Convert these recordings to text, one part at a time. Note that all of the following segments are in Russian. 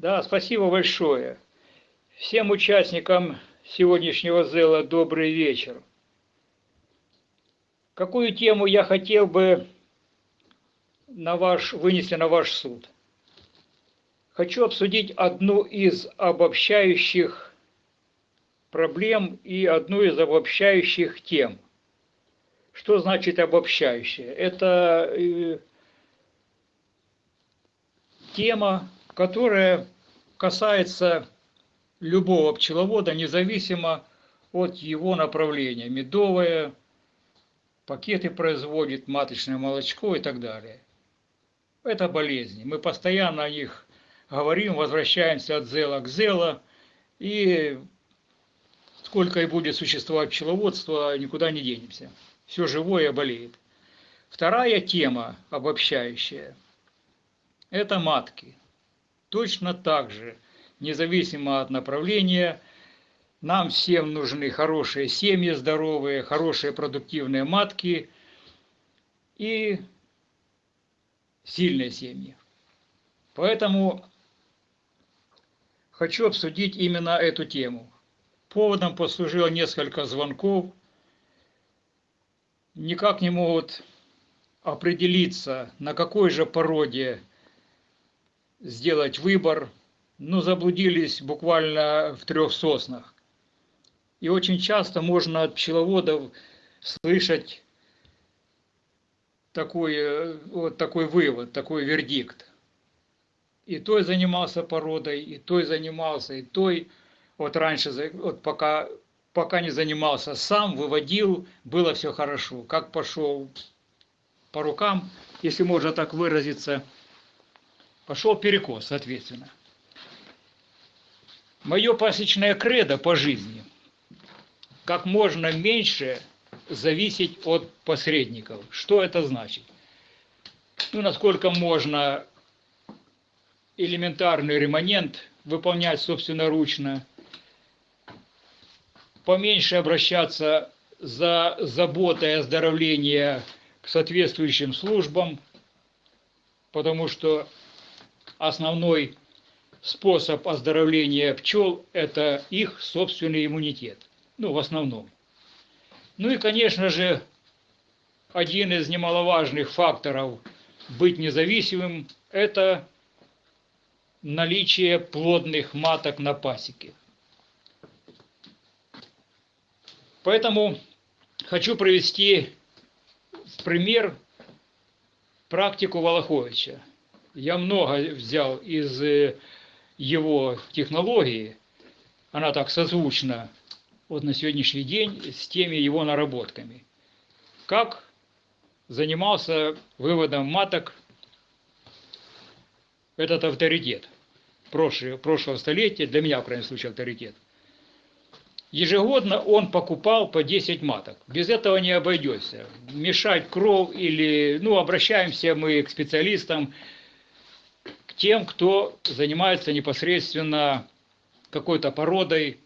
Да, спасибо большое. Всем участникам сегодняшнего зела добрый вечер. Какую тему я хотел бы на ваш, вынести на ваш суд? Хочу обсудить одну из обобщающих проблем и одну из обобщающих тем. Что значит обобщающее? Это э, тема, которая касается любого пчеловода, независимо от его направления. Медовое, пакеты производит, маточное молочко и так далее. Это болезни. Мы постоянно о них говорим, возвращаемся от зела к зела, и сколько и будет существовать пчеловодство, никуда не денемся. Все живое болеет. Вторая тема обобщающая – это матки. Точно так же, независимо от направления, нам всем нужны хорошие семьи, здоровые, хорошие продуктивные матки и сильные семьи. Поэтому хочу обсудить именно эту тему. Поводом послужило несколько звонков. Никак не могут определиться, на какой же породе сделать выбор, но заблудились буквально в трех соснах. И очень часто можно от пчеловодов слышать такой, вот такой вывод, такой вердикт. И той занимался породой, и той занимался, и той, вот раньше, вот пока, пока не занимался сам, выводил, было все хорошо. Как пошел по рукам, если можно так выразиться – пошел перекос, соответственно. Мое пасечное кредо по жизни – как можно меньше зависеть от посредников. Что это значит? Ну, насколько можно элементарный ремонент выполнять собственноручно, поменьше обращаться за заботой и оздоровление к соответствующим службам, потому что основной способ оздоровления пчел – это их собственный иммунитет. Ну, в основном. Ну и, конечно же, один из немаловажных факторов быть независимым – это наличие плодных маток на пасеке. Поэтому хочу привести в пример практику Волоховича я много взял из э, его технологии, она так созвучна вот на сегодняшний день с теми его наработками. Как занимался выводом маток этот авторитет прошлого, столетия, для меня, в крайнем случае, авторитет. Ежегодно он покупал по 10 маток. Без этого не обойдется. Мешать кров или... Ну, обращаемся мы к специалистам, тем, кто занимается непосредственно какой-то породой,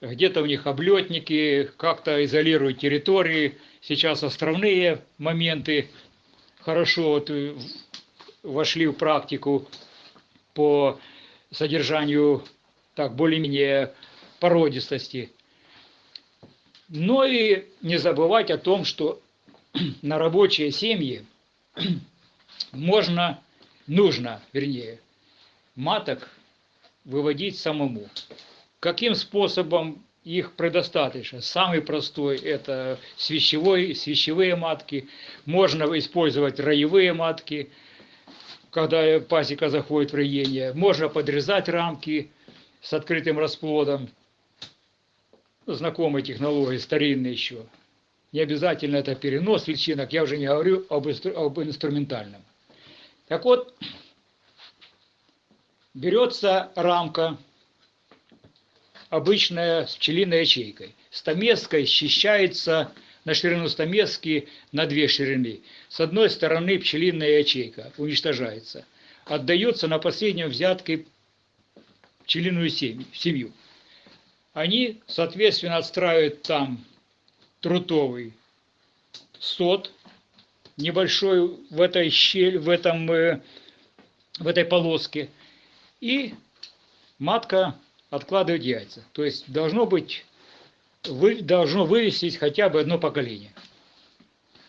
где-то у них облетники, как-то изолируют территории. Сейчас островные моменты хорошо вот вошли в практику по содержанию так более-менее породистости. Но и не забывать о том, что на рабочие семьи можно нужно, вернее, маток выводить самому. Каким способом их предостаточно? Самый простой – это свящевой, свящевые матки. Можно использовать роевые матки, когда пасека заходит в роение. Можно подрезать рамки с открытым расплодом. Знакомые технологии, старинные еще. Не обязательно это перенос личинок, я уже не говорю об, об инструментальном. Так вот, берется рамка, обычная с пчелиной ячейкой. Стамеской счищается на ширину стамески на две ширины. С одной стороны пчелиная ячейка уничтожается. Отдается на последнем взятке пчелиную семью. Они, соответственно, отстраивают там трутовый сот небольшой в этой щель, в, этом, э, в этой полоске. И матка откладывает яйца. То есть должно быть, вы, должно вывестись хотя бы одно поколение.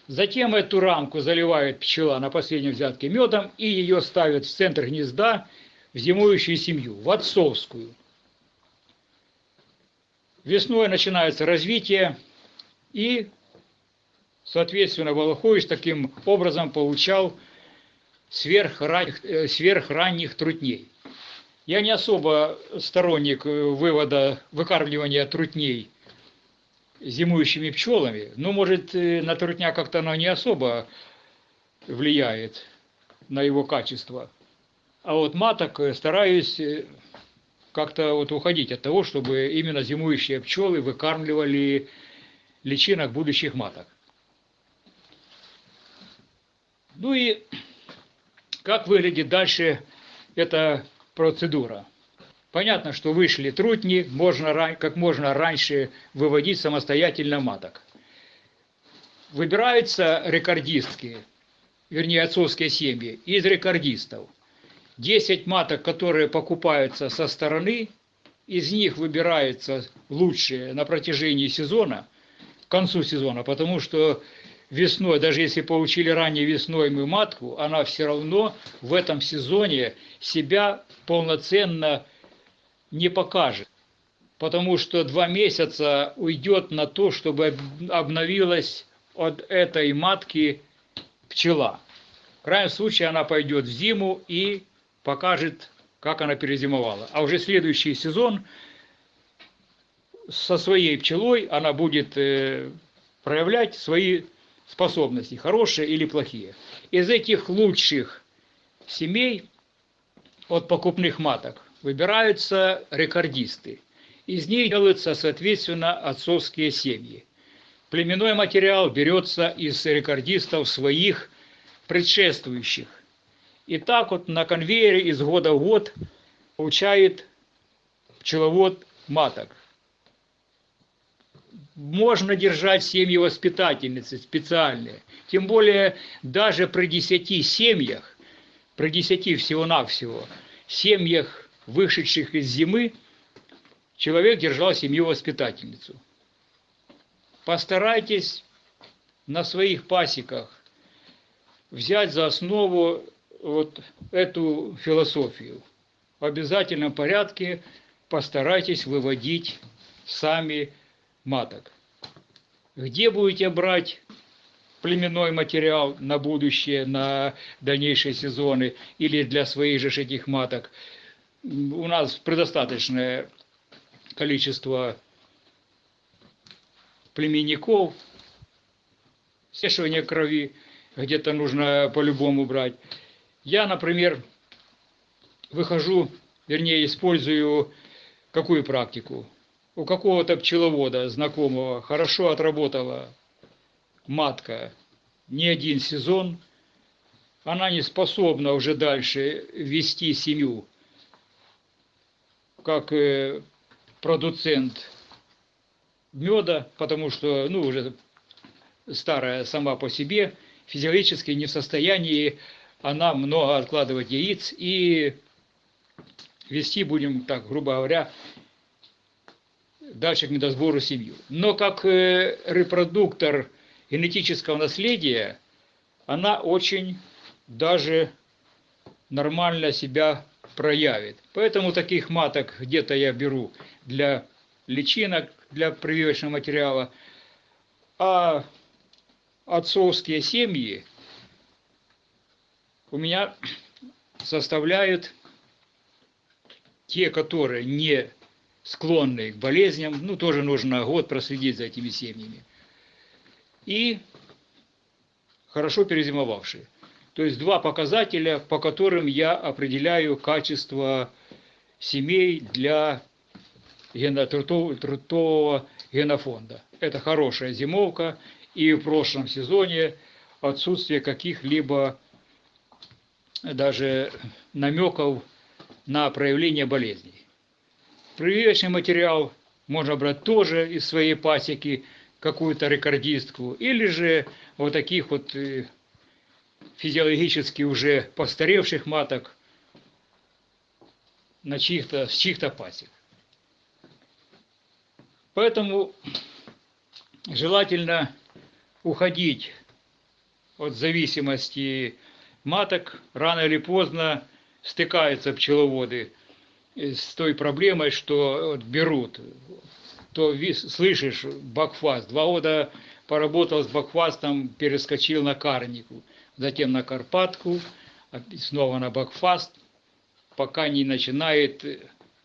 Затем эту рамку заливает пчела на последнем взятке медом и ее ставят в центр гнезда в зимующую семью, в отцовскую. Весной начинается развитие и, соответственно, Волохович таким образом получал сверхранних, э, сверхранних трутней. Я не особо сторонник вывода, выкармливания трутней зимующими пчелами, но, может, на трутня как-то оно не особо влияет на его качество. А вот маток стараюсь э, как-то вот уходить от того, чтобы именно зимующие пчелы выкармливали личинок будущих маток. Ну и как выглядит дальше эта процедура? Понятно, что вышли трутни, можно как можно раньше выводить самостоятельно маток. Выбираются рекордистки, вернее отцовские семьи, из рекордистов. 10 маток, которые покупаются со стороны, из них выбираются лучшие на протяжении сезона, к концу сезона, потому что весной, даже если получили ранее весной мы матку, она все равно в этом сезоне себя полноценно не покажет. Потому что два месяца уйдет на то, чтобы обновилась от этой матки пчела. В крайнем случае она пойдет в зиму и покажет, как она перезимовала. А уже следующий сезон со своей пчелой она будет э, проявлять свои способности, хорошие или плохие. Из этих лучших семей от покупных маток выбираются рекордисты. Из них делаются, соответственно, отцовские семьи. Племенной материал берется из рекордистов своих предшествующих. И так вот на конвейере из года в год получает пчеловод маток. Можно держать семьи воспитательницы специальные. Тем более даже при десяти семьях, при десяти всего-навсего, семьях, вышедших из зимы, человек держал семью воспитательницу. Постарайтесь на своих пасеках взять за основу вот эту философию. В обязательном порядке постарайтесь выводить сами маток. Где будете брать племенной материал на будущее, на дальнейшие сезоны или для своих же этих маток. У нас предостаточное количество племенников, смешивание крови где-то нужно по-любому брать. Я, например, выхожу, вернее, использую какую практику? У какого-то пчеловода знакомого хорошо отработала матка не один сезон, она не способна уже дальше вести семью как э, продуцент меда, потому что, ну, уже старая сама по себе, физиологически не в состоянии она много откладывать яиц и вести будем, так грубо говоря, дальше к медосбору семью. Но как э, репродуктор генетического наследия, она очень даже нормально себя проявит. Поэтому таких маток где-то я беру для личинок, для прививочного материала. А отцовские семьи у меня составляют те, которые не склонны к болезням, ну, тоже нужно год проследить за этими семьями. И хорошо перезимовавшие. То есть два показателя, по которым я определяю качество семей для трутового генофонда. Это хорошая зимовка и в прошлом сезоне отсутствие каких-либо даже намеков на проявление болезней. прививочный материал можно брать тоже из своей пасеки, какую-то рекордистку, или же вот таких вот э, физиологически уже постаревших маток на чьих-то, с чьих-то пасек. Поэтому желательно уходить от зависимости маток. Рано или поздно стыкаются пчеловоды с той проблемой, что берут, то слышишь бакфаст, два года поработал с бакфастом, перескочил на карнику, затем на карпатку, снова на бакфаст, пока не начинает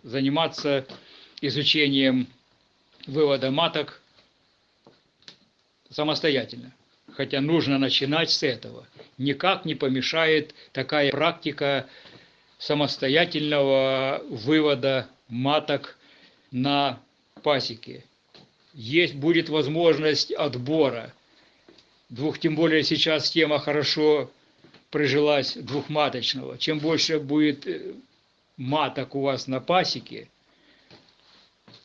заниматься изучением вывода маток самостоятельно. Хотя нужно начинать с этого. Никак не помешает такая практика самостоятельного вывода маток на пасеке. Есть будет возможность отбора. Двух, тем более сейчас тема хорошо прижилась двухматочного. Чем больше будет э, маток у вас на пасеке,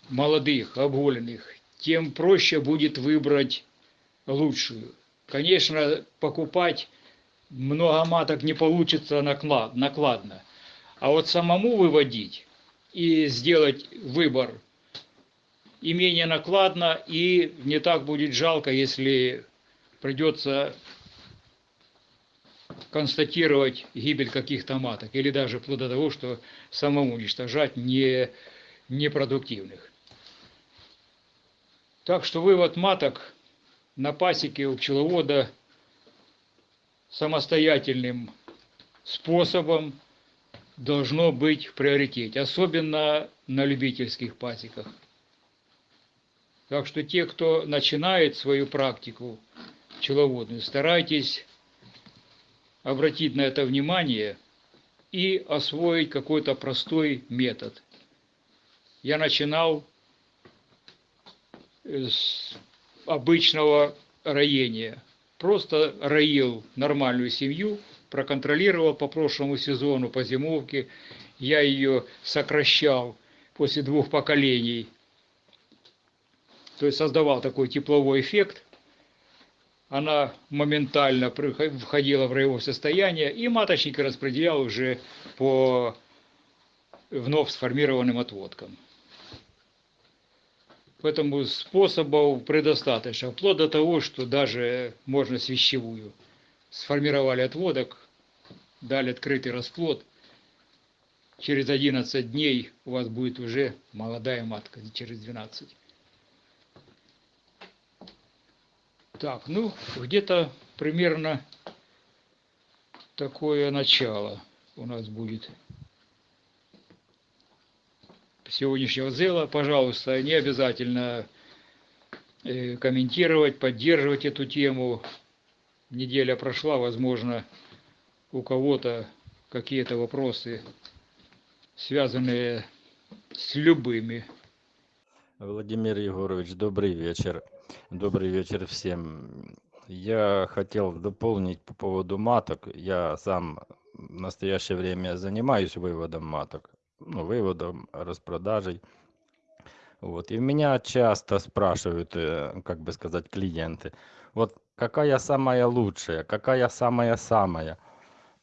молодых, обголенных, тем проще будет выбрать лучшую. Конечно, покупать много маток не получится наклад, накладно. А вот самому выводить и сделать выбор и менее накладно, и не так будет жалко, если придется констатировать гибель каких-то маток, или даже вплоть до того, что самому уничтожать не, непродуктивных. Так что вывод маток на пасеке у пчеловода самостоятельным способом должно быть в приоритете, особенно на любительских пасеках. Так что те, кто начинает свою практику пчеловодную, старайтесь обратить на это внимание и освоить какой-то простой метод. Я начинал с обычного роения. Просто роил нормальную семью – проконтролировал по прошлому сезону, по зимовке. Я ее сокращал после двух поколений. То есть создавал такой тепловой эффект. Она моментально входила в роевое состояние, и маточник распределял уже по вновь сформированным отводкам. Поэтому способов предостаточно, вплоть до того, что даже можно свящевую сформировали отводок, дали открытый расплод. Через 11 дней у вас будет уже молодая матка, через 12. Так, ну, где-то примерно такое начало у нас будет сегодняшнего зела. Пожалуйста, не обязательно э, комментировать, поддерживать эту тему неделя прошла, возможно, у кого-то какие-то вопросы, связанные с любыми. Владимир Егорович, добрый вечер. Добрый вечер всем. Я хотел дополнить по поводу маток. Я сам в настоящее время занимаюсь выводом маток, ну, выводом, распродажей. Вот. И меня часто спрашивают, э, как бы сказать, клиенты, вот какая самая лучшая, какая самая-самая.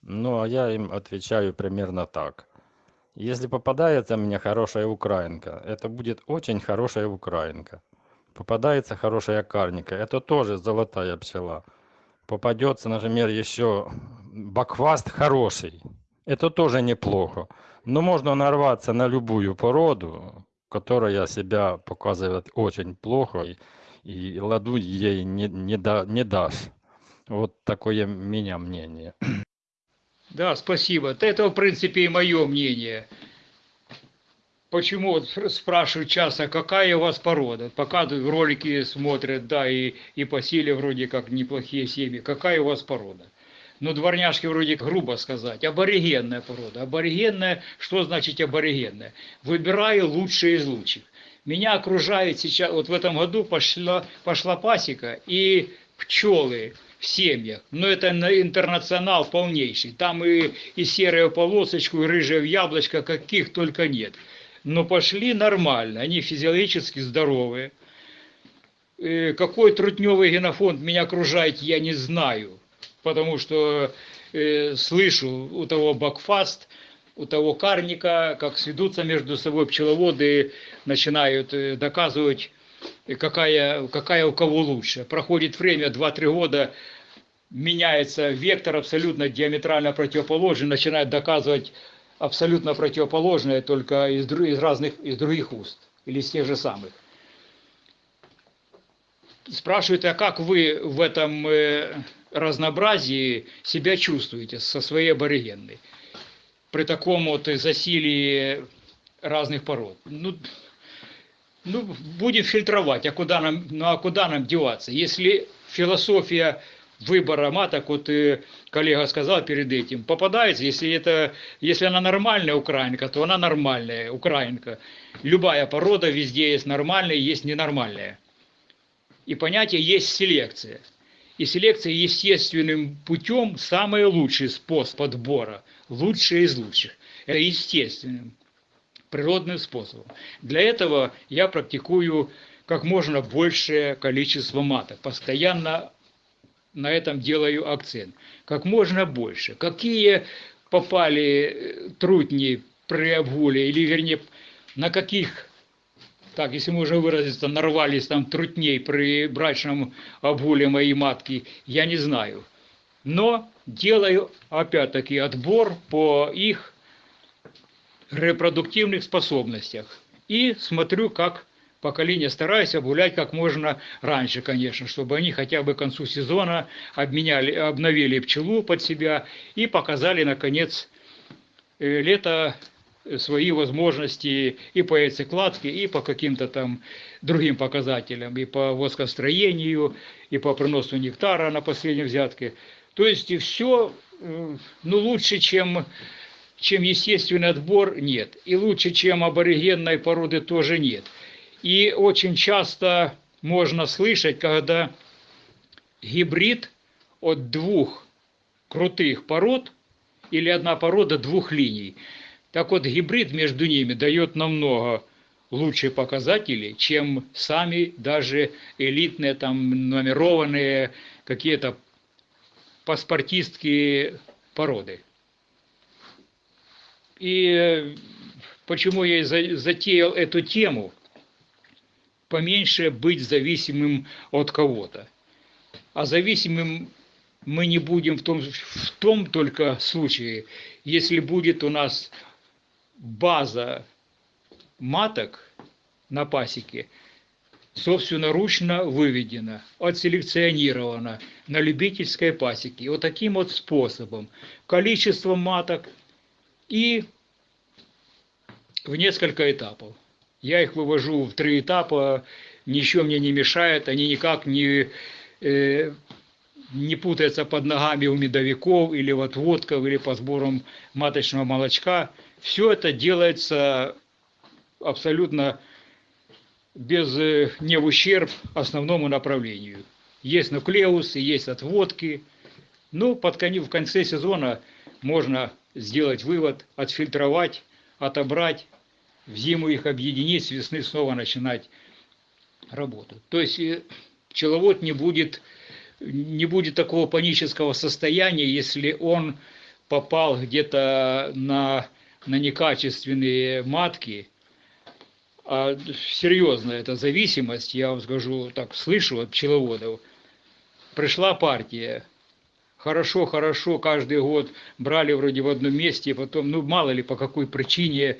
Ну, а я им отвечаю примерно так. Если попадается мне хорошая украинка, это будет очень хорошая украинка. Попадается хорошая карника, это тоже золотая пчела. Попадется, например, еще бакваст хороший, это тоже неплохо. Но можно нарваться на любую породу, которая себя показывает очень плохо и ладу ей не, не, да, не дашь. Вот такое меня мнение. Да, спасибо. Это, в принципе, и мое мнение. Почему вот спрашивают часто, какая у вас порода? Показывают ролики, смотрят, да, и, и по силе вроде как неплохие семьи. Какая у вас порода? Ну, дворняжки вроде грубо сказать. Аборигенная порода. Аборигенная, что значит аборигенная? Выбираю лучшие из лучших. Меня окружает сейчас, вот в этом году пошла, пошла пасека и пчелы в семьях. Но это интернационал полнейший. Там и, и серая полосочку, и рыжая яблочко, каких только нет. Но пошли нормально, они физиологически здоровые. Э, Какой трутневый генофонд меня окружает, я не знаю, потому что э, слышу у того Бакфаст, у того Карника, как сведутся между собой пчеловоды, начинают э, доказывать, какая, какая у кого лучше. Проходит время, 2-3 года, меняется вектор абсолютно диаметрально противоположный, начинает доказывать абсолютно противоположное, только из, из разных, из других уст, или из тех же самых. Спрашивают, а как вы в этом э, разнообразии себя чувствуете со своей аборигенной? При таком вот засилии разных пород. Ну, ну, будем фильтровать, а куда нам, ну, а куда нам деваться? Если философия выбора маток, вот э, коллега сказал перед этим, попадается, если, это, если она нормальная украинка, то она нормальная украинка. Любая порода везде есть нормальная, есть ненормальная. И понятие есть селекция. И селекция естественным путем самый лучший способ подбора, лучший из лучших. Это естественным, природным способом. Для этого я практикую как можно большее количество маток, постоянно на этом делаю акцент. Как можно больше. Какие попали э, трутни при обгуле, или вернее, на каких, так, если можно выразиться, нарвались там трутней при брачном обгуле моей матки, я не знаю. Но делаю, опять-таки, отбор по их репродуктивных способностях. И смотрю, как поколение стараюсь обгулять как можно раньше, конечно, чтобы они хотя бы к концу сезона обменяли, обновили пчелу под себя и показали, наконец, э, лето свои возможности и по яйцекладке, и по каким-то там другим показателям, и по воскостроению, и по приносу нектара на последней взятке. То есть и все, ну, лучше, чем, чем естественный отбор, нет. И лучше, чем аборигенной породы, тоже нет. И очень часто можно слышать, когда гибрид от двух крутых пород или одна порода двух линий. Так вот, гибрид между ними дает намного лучшие показатели, чем сами даже элитные, там, номерованные какие-то паспортистские породы. И почему я затеял эту тему? Поменьше быть зависимым от кого-то. А зависимым мы не будем в том, в том только случае, если будет у нас база маток на пасеке собственноручно выведена, отселекционирована на любительской пасеке. Вот таким вот способом, количеством маток и в несколько этапов. Я их вывожу в три этапа, ничего мне не мешает, они никак не, э, не путаются под ногами у медовиков или в отводках, или по сборам маточного молочка. Все это делается абсолютно без, э, не в ущерб основному направлению. Есть нуклеусы, есть отводки. Ну, под конец, в конце сезона можно сделать вывод, отфильтровать, отобрать, в зиму их объединить, с весны снова начинать работу. То есть э, пчеловод не будет, не будет такого панического состояния, если он попал где-то на, на некачественные матки, а серьезно, это зависимость, я вам скажу, так слышу от пчеловодов. Пришла партия, хорошо, хорошо, каждый год брали вроде в одном месте, потом, ну мало ли по какой причине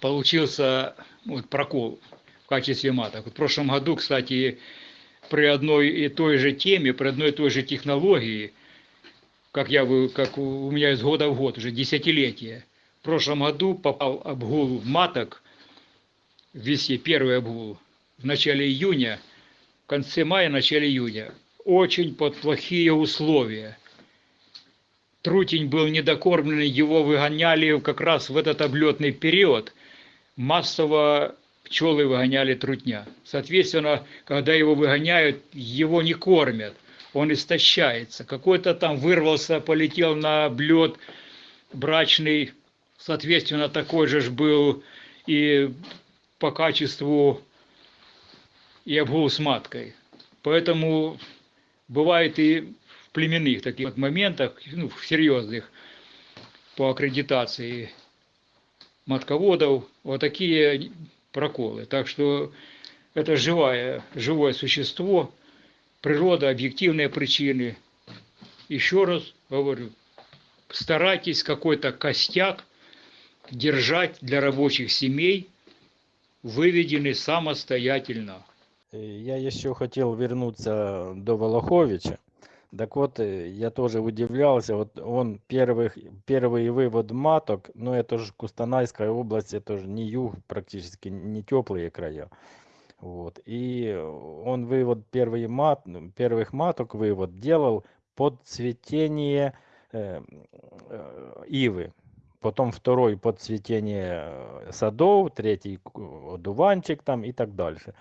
получился вот, прокол в качестве маток. Вот в прошлом году, кстати, при одной и той же теме, при одной и той же технологии, как, я, как у меня из года в год, уже десятилетие, в прошлом году попал обгул маток, весье первый обгул, в начале июня, в конце мая, начале июня. Очень под плохие условия. Трутень был недокормленный, его выгоняли как раз в этот облетный период. Массово пчелы выгоняли трутня. Соответственно, когда его выгоняют, его не кормят, он истощается. Какой-то там вырвался, полетел на облет брачный, соответственно, такой же был и по качеству и обгул с маткой. Поэтому бывает и в племенных таких моментах, ну, в серьезных, по аккредитации матководов, вот такие проколы. Так что это живое, живое существо, природа, объективные причины. Еще раз говорю, старайтесь какой-то костяк держать для рабочих семей, выведенный самостоятельно. Э, Я еще хотел вернуться до Волоховича. Так вот, э, я тоже удивлялся, вот он первых, первый вывод маток, ну это же Кустанайская область, это же не юг, практически не теплые края. Вот. И он вывод первый мат, первых маток вывод делал под цветение э, э, ивы. Потом второй под цветение э, садов, третий одуванчик там и так дальше.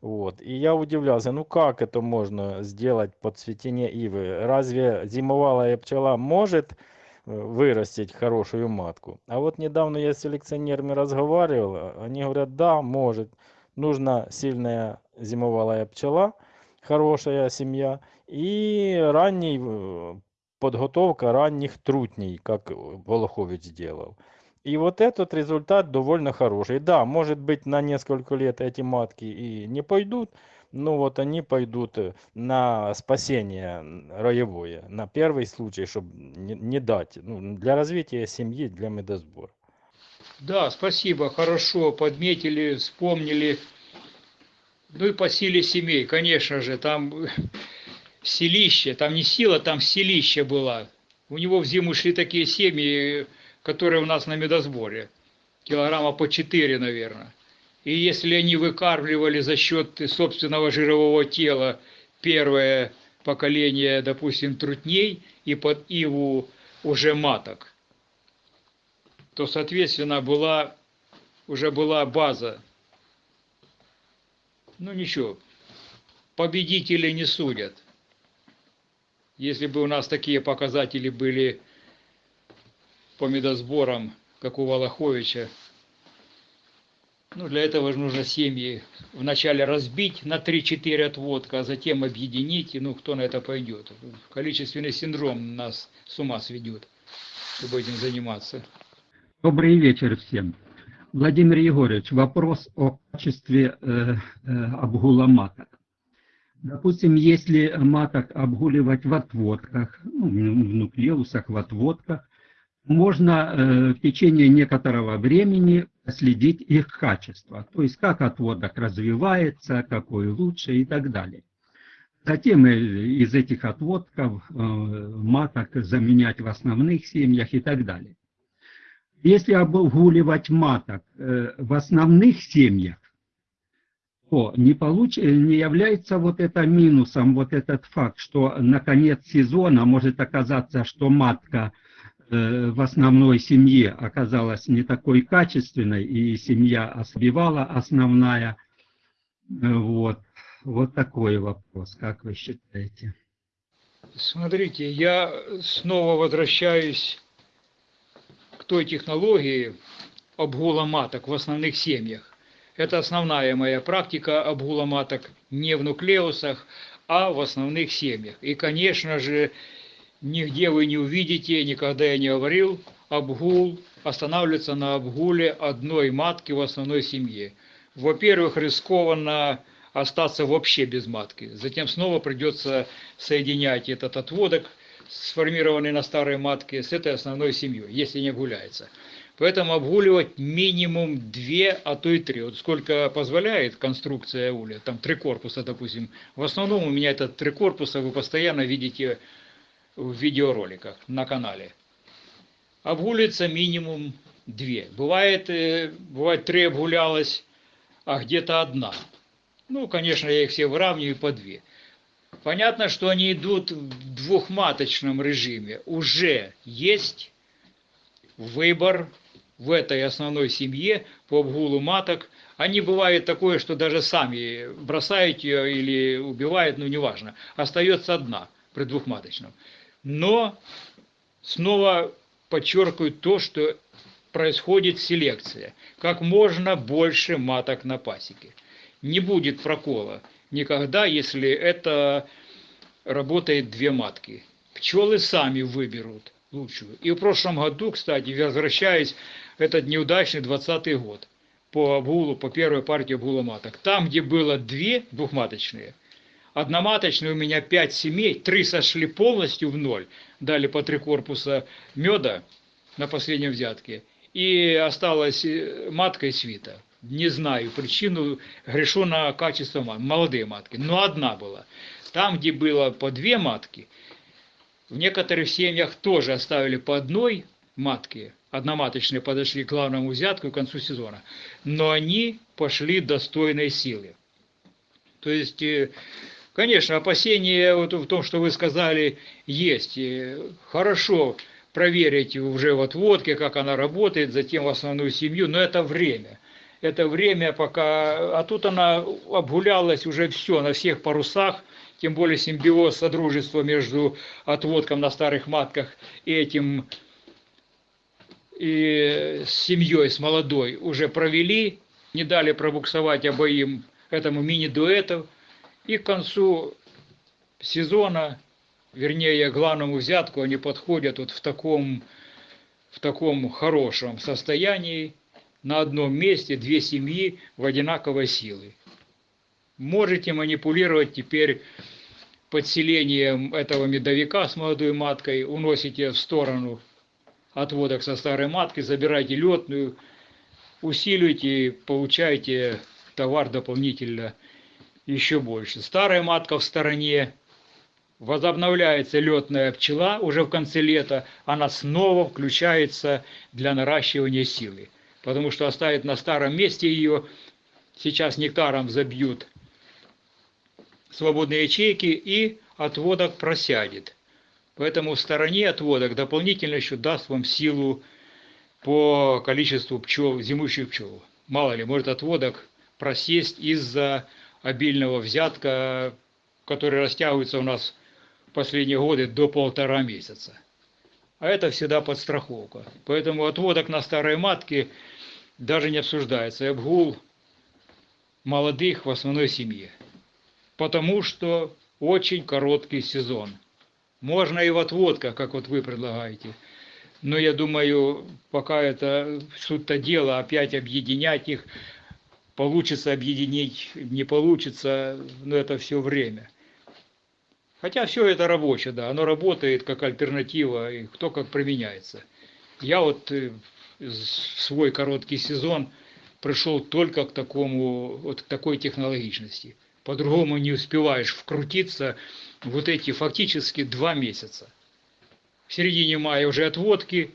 Вот. И я удивлялся, ну как это можно сделать под цветение ивы? Разве зимовалая пчела может э, вырастить хорошую матку? А вот недавно я с селекционерами разговаривал, а они говорят, да, может. Нужна сильная зимовалая пчела, хорошая семья и ранний э, подготовка ранних трутней, как Волохович делал. И вот этот результат довольно хороший. Да, может быть, на несколько лет эти матки и не пойдут, но вот они пойдут э, на спасение роевое, на первый случай, чтобы не, дать, ну, для развития семьи, для медосбора. Да, спасибо, хорошо, подметили, вспомнили. Ну и по силе семей, конечно же, там селище, там не сила, там селище была. У него в зиму шли такие семьи, которые у нас на медосборе. Килограмма по 4, наверное. И если они выкармливали за счет собственного жирового тела первое поколение, допустим, трутней и под иву уже маток, то, соответственно, была, уже была база. Ну ничего, победители не судят. Если бы у нас такие показатели были по медосборам, как у Волоховича, ну, для этого же нужно семьи вначале разбить на 3-4 отводка, а затем объединить, и ну, кто на это пойдет. Количественный синдром нас с ума сведет, чтобы этим заниматься. Добрый вечер всем. Владимир Егорович, вопрос о качестве э, э, обгула маток. Допустим, если маток обгуливать в отводках, ну, в нуклеусах, в отводках, можно э, в течение некоторого времени следить их качество, то есть как отводок развивается, какой лучше и так далее. Затем э, из этих отводков э, маток заменять в основных семьях и так далее. Если обгуливать маток в основных семьях, то не, получ... не является вот это минусом, вот этот факт, что на конец сезона может оказаться, что матка в основной семье оказалась не такой качественной, и семья ослабевала основная. Э, Вот. вот такой вопрос, как вы считаете? Смотрите, я снова возвращаюсь к той технологии обгула маток в основных семьях. Это основная моя практика обгула маток не в нуклеусах, а в основных семьях. И, конечно же, нигде вы не увидите, никогда я не говорил, обгул останавливается на обгуле одной матки в основной семье. Во-первых, рискованно остаться вообще без матки. Затем снова придется соединять этот отводок, сформированный на старой матке, с этой основной семьей, если не обгуляется. Поэтому обгуливать минимум две, а то и три. Вот сколько позволяет конструкция уля, там три корпуса, допустим. В основном у меня это три корпуса, вы постоянно видите в видеороликах на канале. Обгуливается минимум две. Бывает, э, бывает три обгулялось, а где-то одна. Ну, конечно, я их все выравниваю по две. Понятно, что они идут в двухматочном режиме. Уже есть выбор в этой основной семье по обгулу маток. Они бывает такое, что даже сами бросают ее или убивают, ну неважно. Остается одна при двухматочном. Но снова подчеркиваю то, что происходит селекция. Как можно больше маток на пасеке. Не будет прокола никогда, если это работает две матки. Пчелы сами выберут лучшую. И в прошлом году, кстати, возвращаясь, этот неудачный 20 год, по обгулу, по первой партии обгула маток. Там, где было две двухматочные, одноматочные у меня пять семей, три сошли полностью в ноль, дали по три корпуса меда на последнем взятке, и осталась э, матка и свита. Не знаю причину, грешу на качество молодые матки, но одна была. Там, где было по две матки, в некоторых семьях тоже оставили по одной матке, одноматочные подошли к главному взятку к концу сезона, но они пошли достойной силы. То есть, э, конечно, опасения вот в том, что вы сказали, есть. Хорошо проверить уже в отводке, как она работает, затем в основную семью, но это время. Это время пока... А тут она обгулялась уже все, на всех парусах, тем более симбиоз, содружество между отводком на старых матках и этим и с семьей, с молодой уже провели, не дали пробуксовать обоим этому мини-дуэту, и к концу сезона, вернее, главному взятку они подходят вот в таком, в таком хорошем состоянии, на одном месте две семьи в одинаковой силы. Можете манипулировать теперь подселением этого медовика с молодой маткой, уносите в сторону отводок со старой матки, забирайте летную, усиливайте, получаете товар дополнительно еще больше. Старая матка в стороне, возобновляется летная пчела уже в конце лета, она снова включается для наращивания силы. Потому что оставит на старом месте ее, сейчас нектаром забьют свободные ячейки и отводок просядет. Поэтому в стороне отводок дополнительно еще даст вам силу по количеству пчел, зимующих пчел. Мало ли, может отводок просесть из-за обильного взятка, который растягивается у нас в последние годы до полтора месяца. А это всегда подстраховка. Поэтому отводок на старой матке даже не обсуждается. И обгул молодых в основной семье. Потому что очень короткий сезон – можно и в отводках, как вот вы предлагаете. Но я думаю, пока это суть-то дело, опять объединять их, получится объединить, не получится, но это все время. Хотя все это рабочее, да, оно работает как альтернатива, и кто как применяется. Я вот э, свой короткий сезон пришел только к такому, вот к такой технологичности. По-другому не успеваешь вкрутиться, вот эти фактически два месяца. В середине мая уже отводки,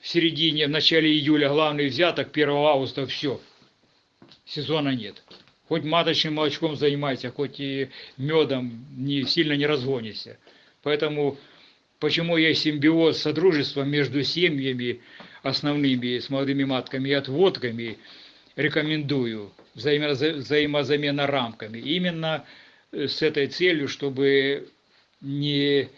в середине, в начале июля главный взяток, 1 августа все, сезона нет. Хоть маточным молочком занимайся, хоть и медом не, сильно не разгонишься. Поэтому почему есть симбиоз содружества между семьями основными с молодыми матками и отводками, рекомендую взаимо, взаимозамена рамками. Именно с этой целью, чтобы не...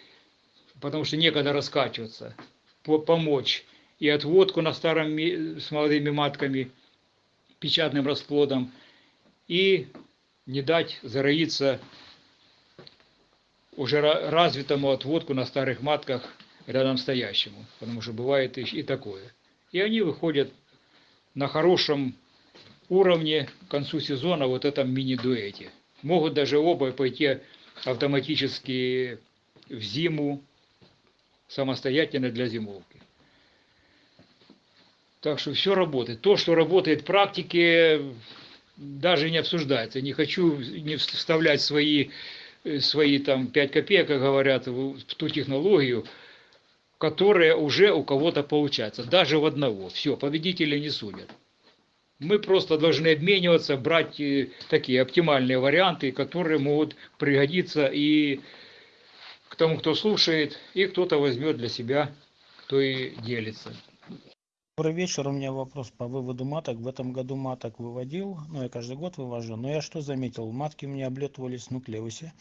потому что некогда раскачиваться, помочь и отводку на старом с молодыми матками, печатным расплодом, и не дать зароиться уже развитому отводку на старых матках рядом стоящему, потому что бывает и такое. И они выходят на хорошем уровне к концу сезона вот этом мини-дуэте могут даже оба пойти автоматически в зиму самостоятельно для зимовки. Так что все работает. То, что работает в практике, даже не обсуждается. Не хочу не вставлять свои, свои там 5 копеек, как говорят, в ту технологию, которая уже у кого-то получается. Даже в одного. Все, победители не судят. Мы просто должны обмениваться, брать э, такие оптимальные варианты, которые могут пригодиться и к тому, кто слушает, и кто-то возьмет для себя, кто и делится. Добрый вечер. У меня вопрос по выводу маток. В этом году маток выводил, ну я каждый год вывожу, но я что заметил, матки у меня облетывались в нуклеусе.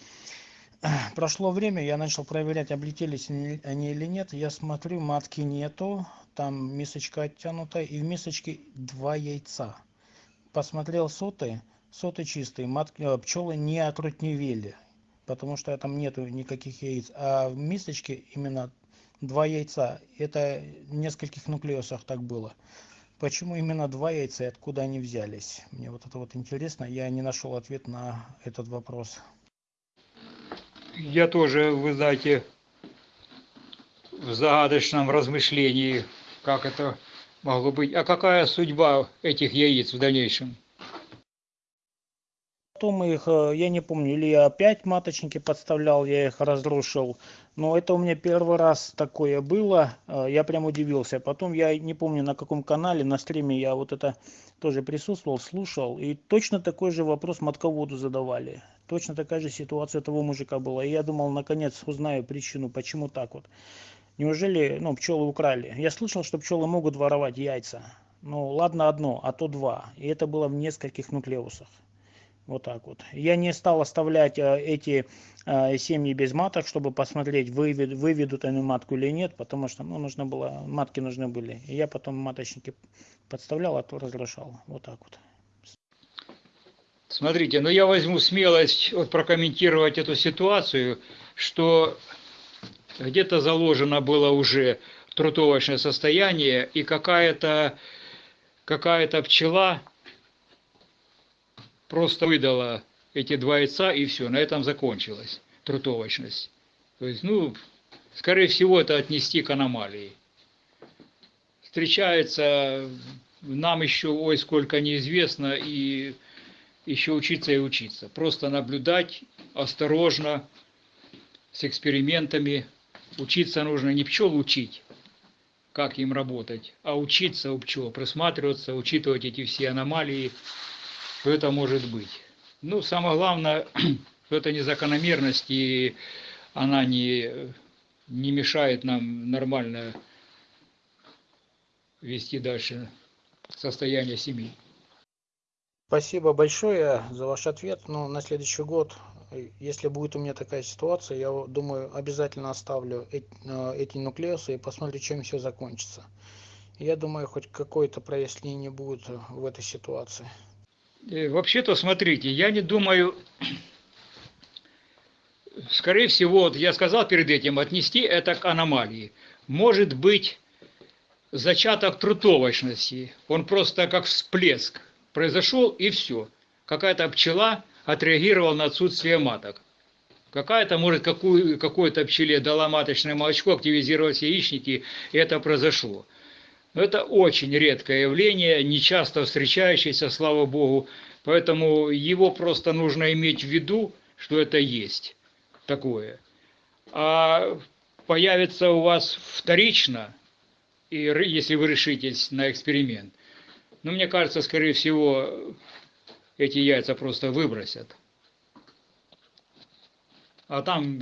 Прошло время, я начал проверять, облетелись они или нет. Я смотрю, матки нету, там мисочка оттянута, и в мисочке два яйца. Посмотрел соты, соты чистые, матки, пчелы не отрутневели, потому что там нету никаких яиц. А в мисочке именно два яйца. Это нескольких нуклеусах так было. Почему именно два яйца и откуда они взялись? Мне вот это вот интересно. Я не нашел ответ на этот вопрос. Я тоже, вы знаете, в загадочном размышлении, как это могло быть. А какая судьба этих яиц в дальнейшем? Потом их, э, я не помню, или я опять маточники подставлял, я их разрушил. Но это у меня первый раз такое было, э, я прям удивился. Потом я не помню на каком канале, на стриме я вот это тоже присутствовал, слушал. И точно такой же вопрос матководу задавали. Точно такая же ситуация того мужика была. И я думал, наконец узнаю причину, почему так вот. Неужели, ну, пчелы украли? Я слышал, что пчелы могут воровать яйца. Ну, ладно одно, а то два. И это было в нескольких нуклеусах. Вот так вот. Я не стал оставлять э, эти э, семьи без маток, чтобы посмотреть, вывед, выведут они матку или нет, потому что ну, нужно было, матки нужны были. И я потом маточники подставлял, а то разрушал. Вот так вот. Смотрите, ну я возьму смелость вот прокомментировать эту ситуацию, что где-то заложено было уже трутовочное состояние, и какая-то какая-то пчела просто выдала эти два яйца, и все, на этом закончилась трутовочность. То есть, ну, скорее всего, это отнести к аномалии. Встречается нам еще, ой, сколько неизвестно, и еще учиться и учиться. Просто наблюдать осторожно, с экспериментами, Учиться нужно не пчел учить, как им работать, а учиться у пчел, присматриваться, учитывать эти все аномалии, что это может быть. Ну, самое главное, что это не закономерность, и она не, не мешает нам нормально вести дальше состояние семьи. Спасибо большое за ваш ответ. Ну, на следующий год если будет у меня такая ситуация, я думаю, обязательно оставлю э, эти нуклеусы и посмотрю, чем все закончится. Я думаю, хоть какое-то прояснение будет в этой ситуации. Э, вообще-то, смотрите, я не думаю, скорее всего, вот я сказал перед этим, отнести это к аномалии. Может быть, зачаток трутовочности, он просто как всплеск произошел и все. Какая-то пчела отреагировал на отсутствие маток. Какая-то, может, какую, какой-то пчеле дала маточное молочко, активизировались яичники, и это произошло. Но это очень редкое явление, нечасто встречающееся, слава богу, поэтому его просто нужно иметь в виду, что это есть такое. А появится у вас вторично, и если вы решитесь на эксперимент, ну, мне кажется, скорее всего, эти яйца просто выбросят. А там,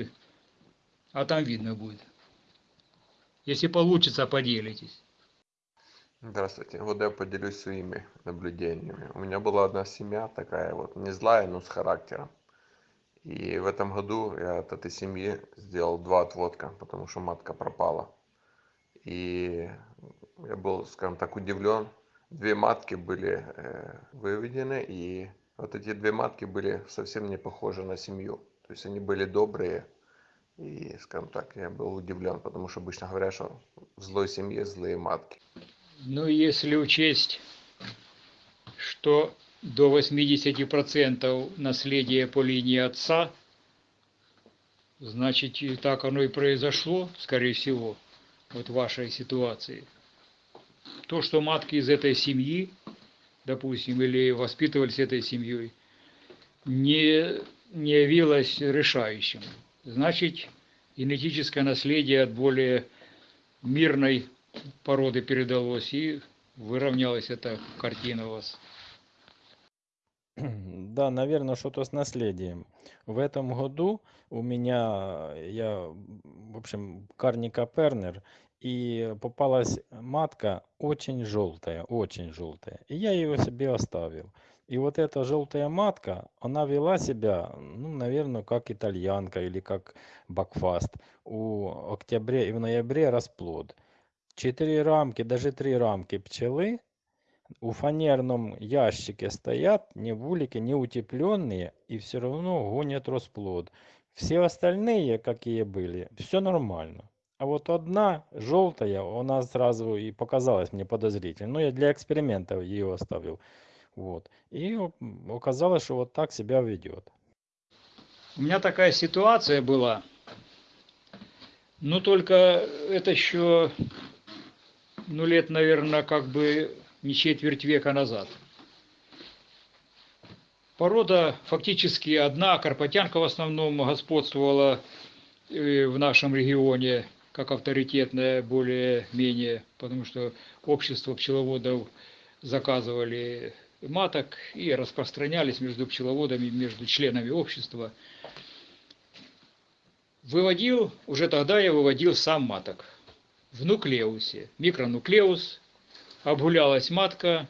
а там видно будет. Если получится, поделитесь. Здравствуйте. Вот я поделюсь своими наблюдениями. У меня была одна семья такая вот, не злая, но с характером. И в этом году я от этой семьи сделал два отводка, потому что матка пропала. И я был, скажем так, удивлен, две матки были э, выведены, и вот эти две матки были совсем не похожи на семью. То есть они были добрые, и, скажем так, я был удивлен, потому что обычно говорят, что в злой семье злые матки. Ну, если учесть, что до 80% наследия по линии отца, значит, и так оно и произошло, скорее всего, вот в вашей ситуации – то, что матки из этой семьи, допустим, или воспитывались этой семьей, не, не явилось решающим. Значит, генетическое наследие от более мирной породы передалось, и выровнялась эта картина у вас. Да, наверное, что-то с наследием. В этом году у меня, я, в общем, Карника Пернер, и попалась матка очень желтая, очень желтая. И я ее себе оставил. И вот эта желтая матка, она вела себя, ну, наверное, как итальянка или как бакфаст. У октябре и в ноябре расплод. Четыре рамки, даже три рамки пчелы у фанерном ящике стоят, не в улике, не утепленные, и все равно гонят расплод. Все остальные, какие были, все нормально. А вот одна желтая, она сразу и показалась мне подозрительной. Ну, я для экспериментов ее оставил. Вот. И оказалось, что вот так себя ведет. У меня такая ситуация была, но только это еще, ну, лет, наверное, как бы не четверть века назад. Порода фактически одна, карпатянка в основном господствовала э, в нашем регионе как авторитетная более-менее, потому что общество пчеловодов заказывали маток и распространялись между пчеловодами, между членами общества. Выводил, уже тогда я выводил сам маток в нуклеусе, микронуклеус, обгулялась матка,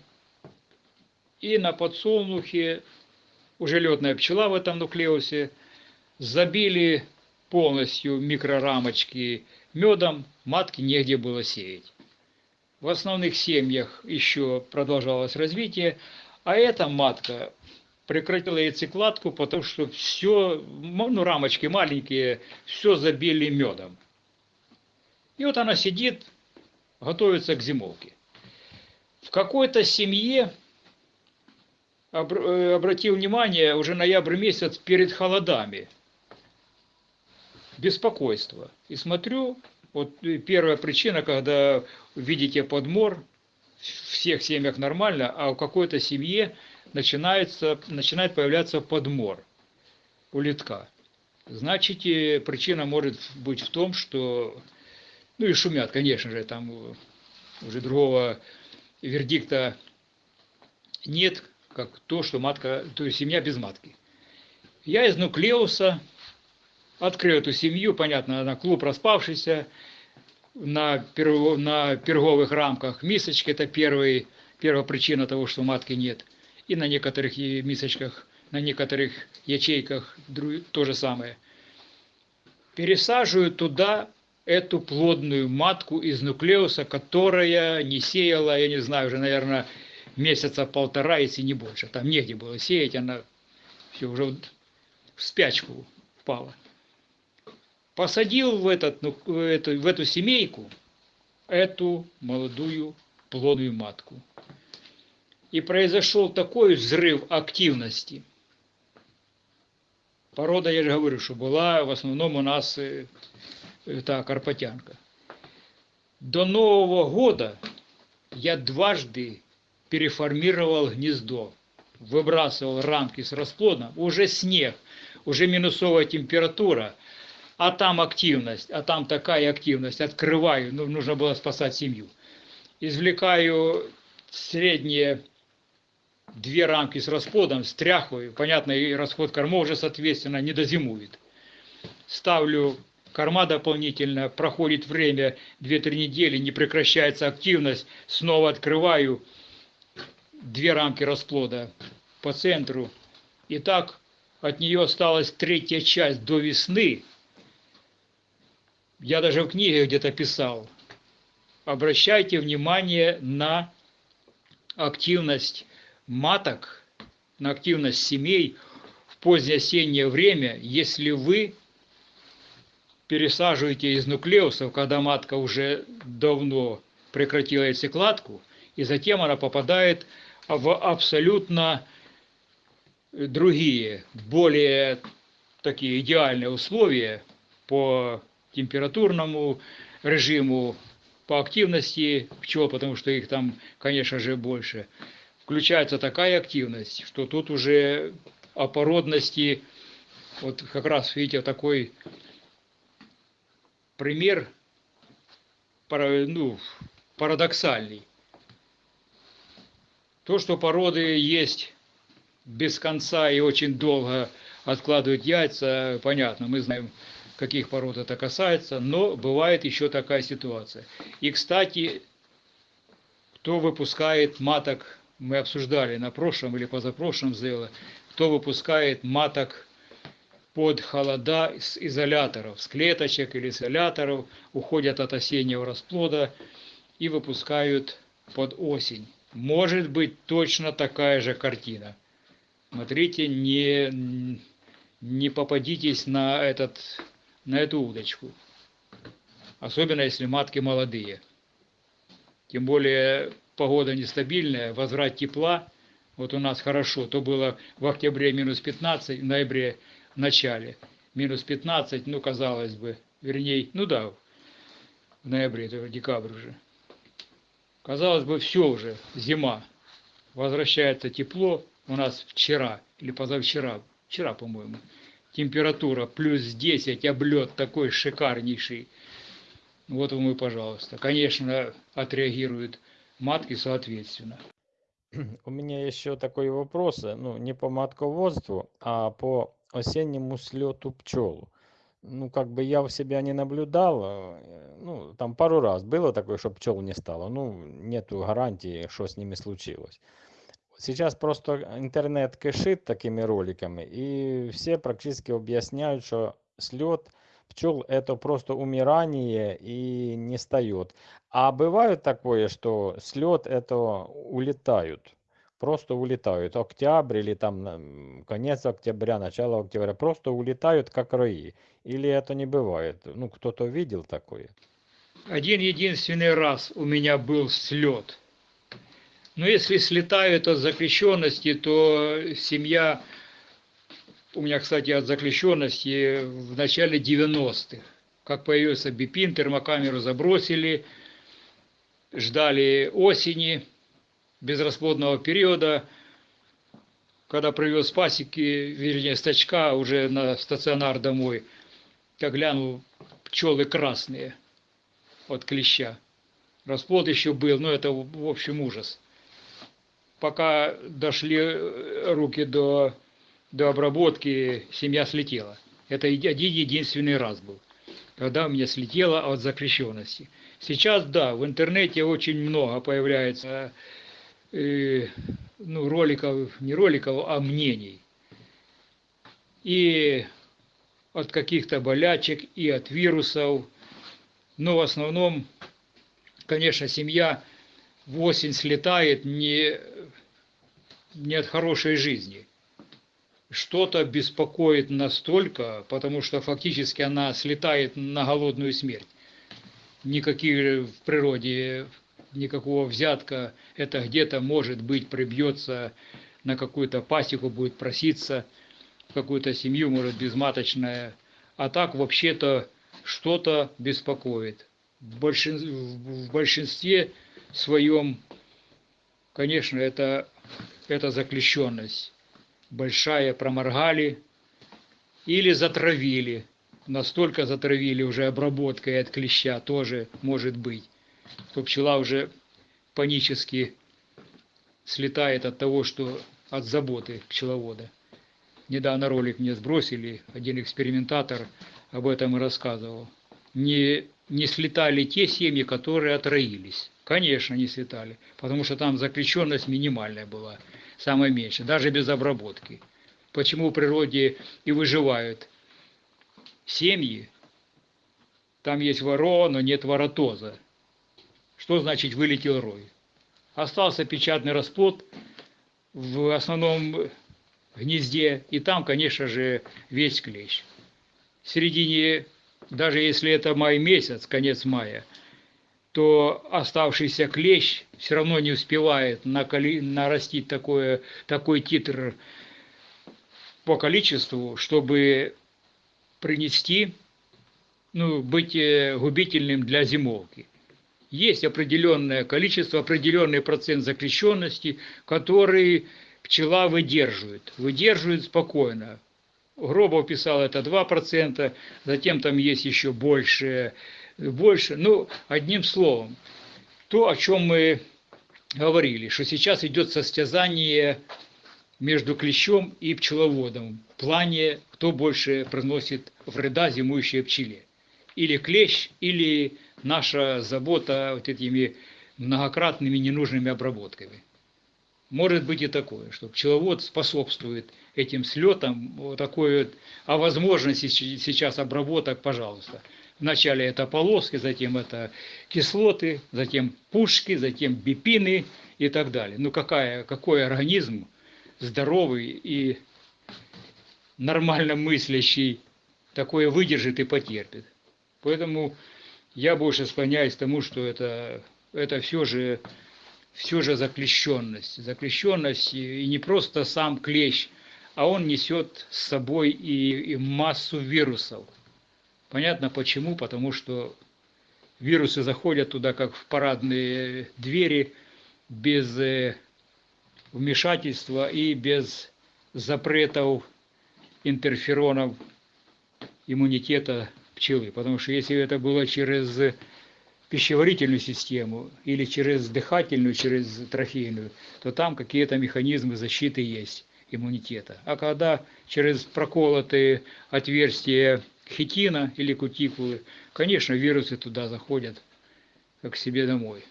и на подсолнухе уже летная пчела в этом нуклеусе, забили полностью микрорамочки медом, матки негде было сеять. В основных семьях еще продолжалось развитие, а эта матка прекратила яйцекладку, потому что все, ну, рамочки маленькие, все забили медом. И вот она сидит, готовится к зимовке. В какой-то семье э, обратил внимание уже ноябрь месяц перед холодами. Беспокойство. И смотрю, вот э, первая причина, когда видите подмор, в всех семьях нормально, а в какой-то семье начинается, начинает появляться подмор у литка. Значит, причина может быть в том, что, ну и шумят, конечно же, там э, уже другого вердикта нет, как то, что матка, то есть семья без матки. Я из нуклеуса открыл эту семью, понятно, на клуб распавшийся, на, перво, на перговых рамках мисочки, это первый, первая причина того, что матки нет. И на некоторых мисочках, на некоторых ячейках то же самое. Пересаживаю туда эту плодную матку из нуклеуса, которая не сеяла, я не знаю, уже, наверное, месяца полтора, если не больше. Там негде было сеять, она все уже в спячку впала. Посадил в, этот, ну, в, эту, в эту семейку эту молодую плодную матку. И произошел такой взрыв активности. Порода, я же говорю, что была в основном у нас это карпатянка. До Нового года я дважды переформировал гнездо, выбрасывал рамки с расплодом, уже снег, уже минусовая температура, а там активность, а там такая активность, открываю, ну, нужно было спасать семью. Извлекаю средние две рамки с расплодом, стряхиваю, понятно, и расход кормов уже, соответственно, не дозимует. Ставлю корма дополнительно, проходит время 2-3 недели, не прекращается активность, снова открываю две рамки расплода по центру. И так от нее осталась третья часть до весны. Я даже в книге где-то писал. Обращайте внимание на активность маток, на активность семей в позднее осеннее время, если вы пересаживаете из нуклеусов, когда матка уже давно прекратила яйцекладку, и затем она попадает в абсолютно другие, более такие идеальные условия по температурному режиму, по активности пчел, потому что их там, конечно же, больше. Включается такая активность, что тут уже о породности, вот как раз видите, такой пример ну, парадоксальный. То, что породы есть без конца и очень долго откладывают яйца, понятно, мы знаем, каких пород это касается, но бывает еще такая ситуация. И, кстати, кто выпускает маток, мы обсуждали на прошлом или позапрошлом сдело, кто выпускает маток под холода с изоляторов, с клеточек или изоляторов, уходят от осеннего расплода, и выпускают под осень. Может быть точно такая же картина. Смотрите, не, не попадитесь на, этот, на эту удочку. Особенно если матки молодые. Тем более погода нестабильная, возврат тепла. Вот у нас хорошо, то было в октябре минус 15, в ноябре начале минус 15, ну казалось бы, вернее, ну да, в ноябре, это декабрь уже. Казалось бы, все уже, зима. Возвращается тепло. У нас вчера или позавчера, вчера, по-моему, температура плюс 10, облет такой шикарнейший. Вот вам и пожалуйста. Конечно, отреагируют матки соответственно. У меня еще такой вопрос, ну, не по матководству, а по осеннему слету пчел ну, как бы я у себя не наблюдал, э, ну, там пару раз было такое, что пчел не стало, ну, нету гарантии, что с ними случилось. Сейчас просто интернет кишит такими роликами, и все практически объясняют, что слет пчел это просто умирание и не встает. А бывает такое, что слет это улетают просто улетают. Октябрь или там конец октября, начало октября, просто улетают как рои. Или это не бывает? Ну, кто-то видел такое? Один единственный раз у меня был слет. Но если слетают от заключенности, то семья, у меня, кстати, от заключенности в начале 90-х, как появился бипин, термокамеру забросили, ждали осени, безрасплодного периода, когда привез пасеки, вернее, стачка уже на стационар домой, я глянул, пчелы красные от клеща. Расплод еще был, но это, в общем, ужас. Пока дошли руки до, до обработки, семья слетела. Это один единственный раз был, когда у меня слетела от закрещенности. Сейчас, да, в интернете очень много появляется э, ну, роликов, не роликов, а мнений. И от каких-то болячек, и от вирусов. Но в основном, конечно, семья в осень слетает не, не от хорошей жизни. Что-то беспокоит настолько, потому что фактически она слетает на голодную смерть. Никаких в природе никакого взятка, это где-то, может быть, прибьется на какую-то пасеку, будет проситься в какую-то семью, может, безматочная. А так, вообще-то, что-то беспокоит. В, большин... в большинстве своем, конечно, это, это заключенность. Большая проморгали или затравили. Настолько затравили уже обработкой от клеща тоже может быть то пчела уже панически слетает от того, что от заботы пчеловода. Недавно ролик мне сбросили, один экспериментатор об этом и рассказывал. Не, не слетали те семьи, которые отроились. Конечно, не слетали, потому что там заключенность минимальная была, самая меньшая, даже без обработки. Почему в природе и выживают семьи, там есть воро, но нет воротоза. Что значит вылетел рой? Остался печатный расплод в основном гнезде, и там, конечно же, весь клещ. В середине, даже если это май месяц, конец мая, то оставшийся клещ все равно не успевает нарастить такое, такой титр по количеству, чтобы принести, ну, быть э, губительным для зимовки есть определенное количество, определенный процент закрещенности, который пчела выдерживает, выдерживает спокойно. Гробов писал это 2%, затем там есть еще больше, больше. Ну, одним словом, то, о чем мы говорили, что сейчас идет состязание между клещом и пчеловодом в плане, кто больше приносит вреда зимующей пчеле. Или клещ, или наша забота вот этими многократными ненужными обработками. Может быть и такое, что пчеловод способствует этим слетам, вот такой вот, а возможности сейчас обработок, пожалуйста. Вначале это полоски, затем это кислоты, затем пушки, затем бипины и так далее. Ну какая, какой организм здоровый и нормально мыслящий такое выдержит и потерпит. Поэтому я больше склоняюсь к тому, что это, это все же все же заклещенность. Заклещенность и не просто сам клещ, а он несет с собой и, и массу вирусов. Понятно почему? Потому что вирусы заходят туда, как в парадные двери, без э, вмешательства и без запретов интерферонов иммунитета пчелы. Потому что если это было через пищеварительную систему или через дыхательную, через трофейную, то там какие-то механизмы защиты есть иммунитета. А когда через проколотые отверстия хитина или кутикулы, конечно, вирусы туда заходят как себе домой.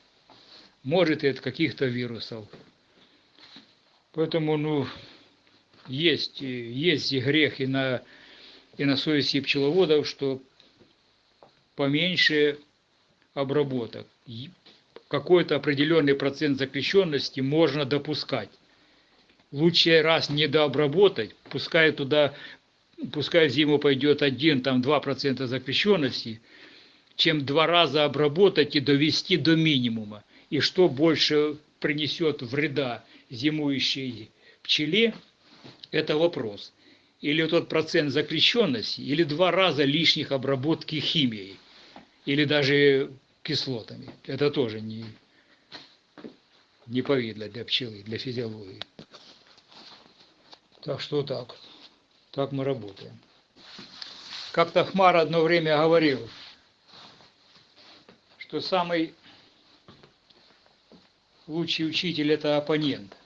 Может и от каких-то вирусов. Поэтому, ну, есть, есть и грех и на, и на совести пчеловодов, что поменьше обработок. Какой-то определенный процент запрещенности можно допускать. Лучше раз не дообработать, пускай туда, пускай в зиму пойдет 1, там 2% запрещенности, чем два раза обработать и довести до минимума. И что больше принесет вреда зимующей пчеле, это вопрос. Или тот процент запрещенности, или два раза лишних обработки химией, или даже кислотами. Это тоже не, не повидло для пчелы, для физиологии. Так что так. Так мы работаем. Как-то Хмар одно время говорил, что самый лучший учитель – это оппонент.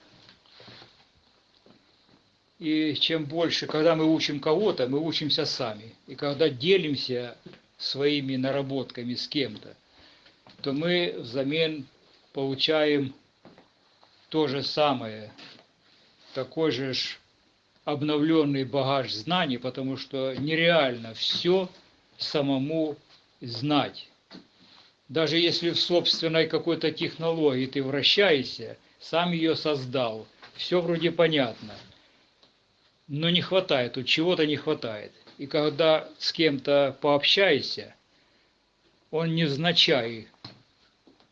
И чем больше, когда мы учим кого-то, мы учимся сами. И когда делимся своими наработками с кем-то, то мы взамен получаем то же самое, такой же обновленный багаж знаний, потому что нереально все самому знать. Даже если в собственной какой-то технологии ты вращаешься, сам ее создал, все вроде понятно, но не хватает, тут чего-то не хватает. И когда с кем-то пообщаешься, он невзначай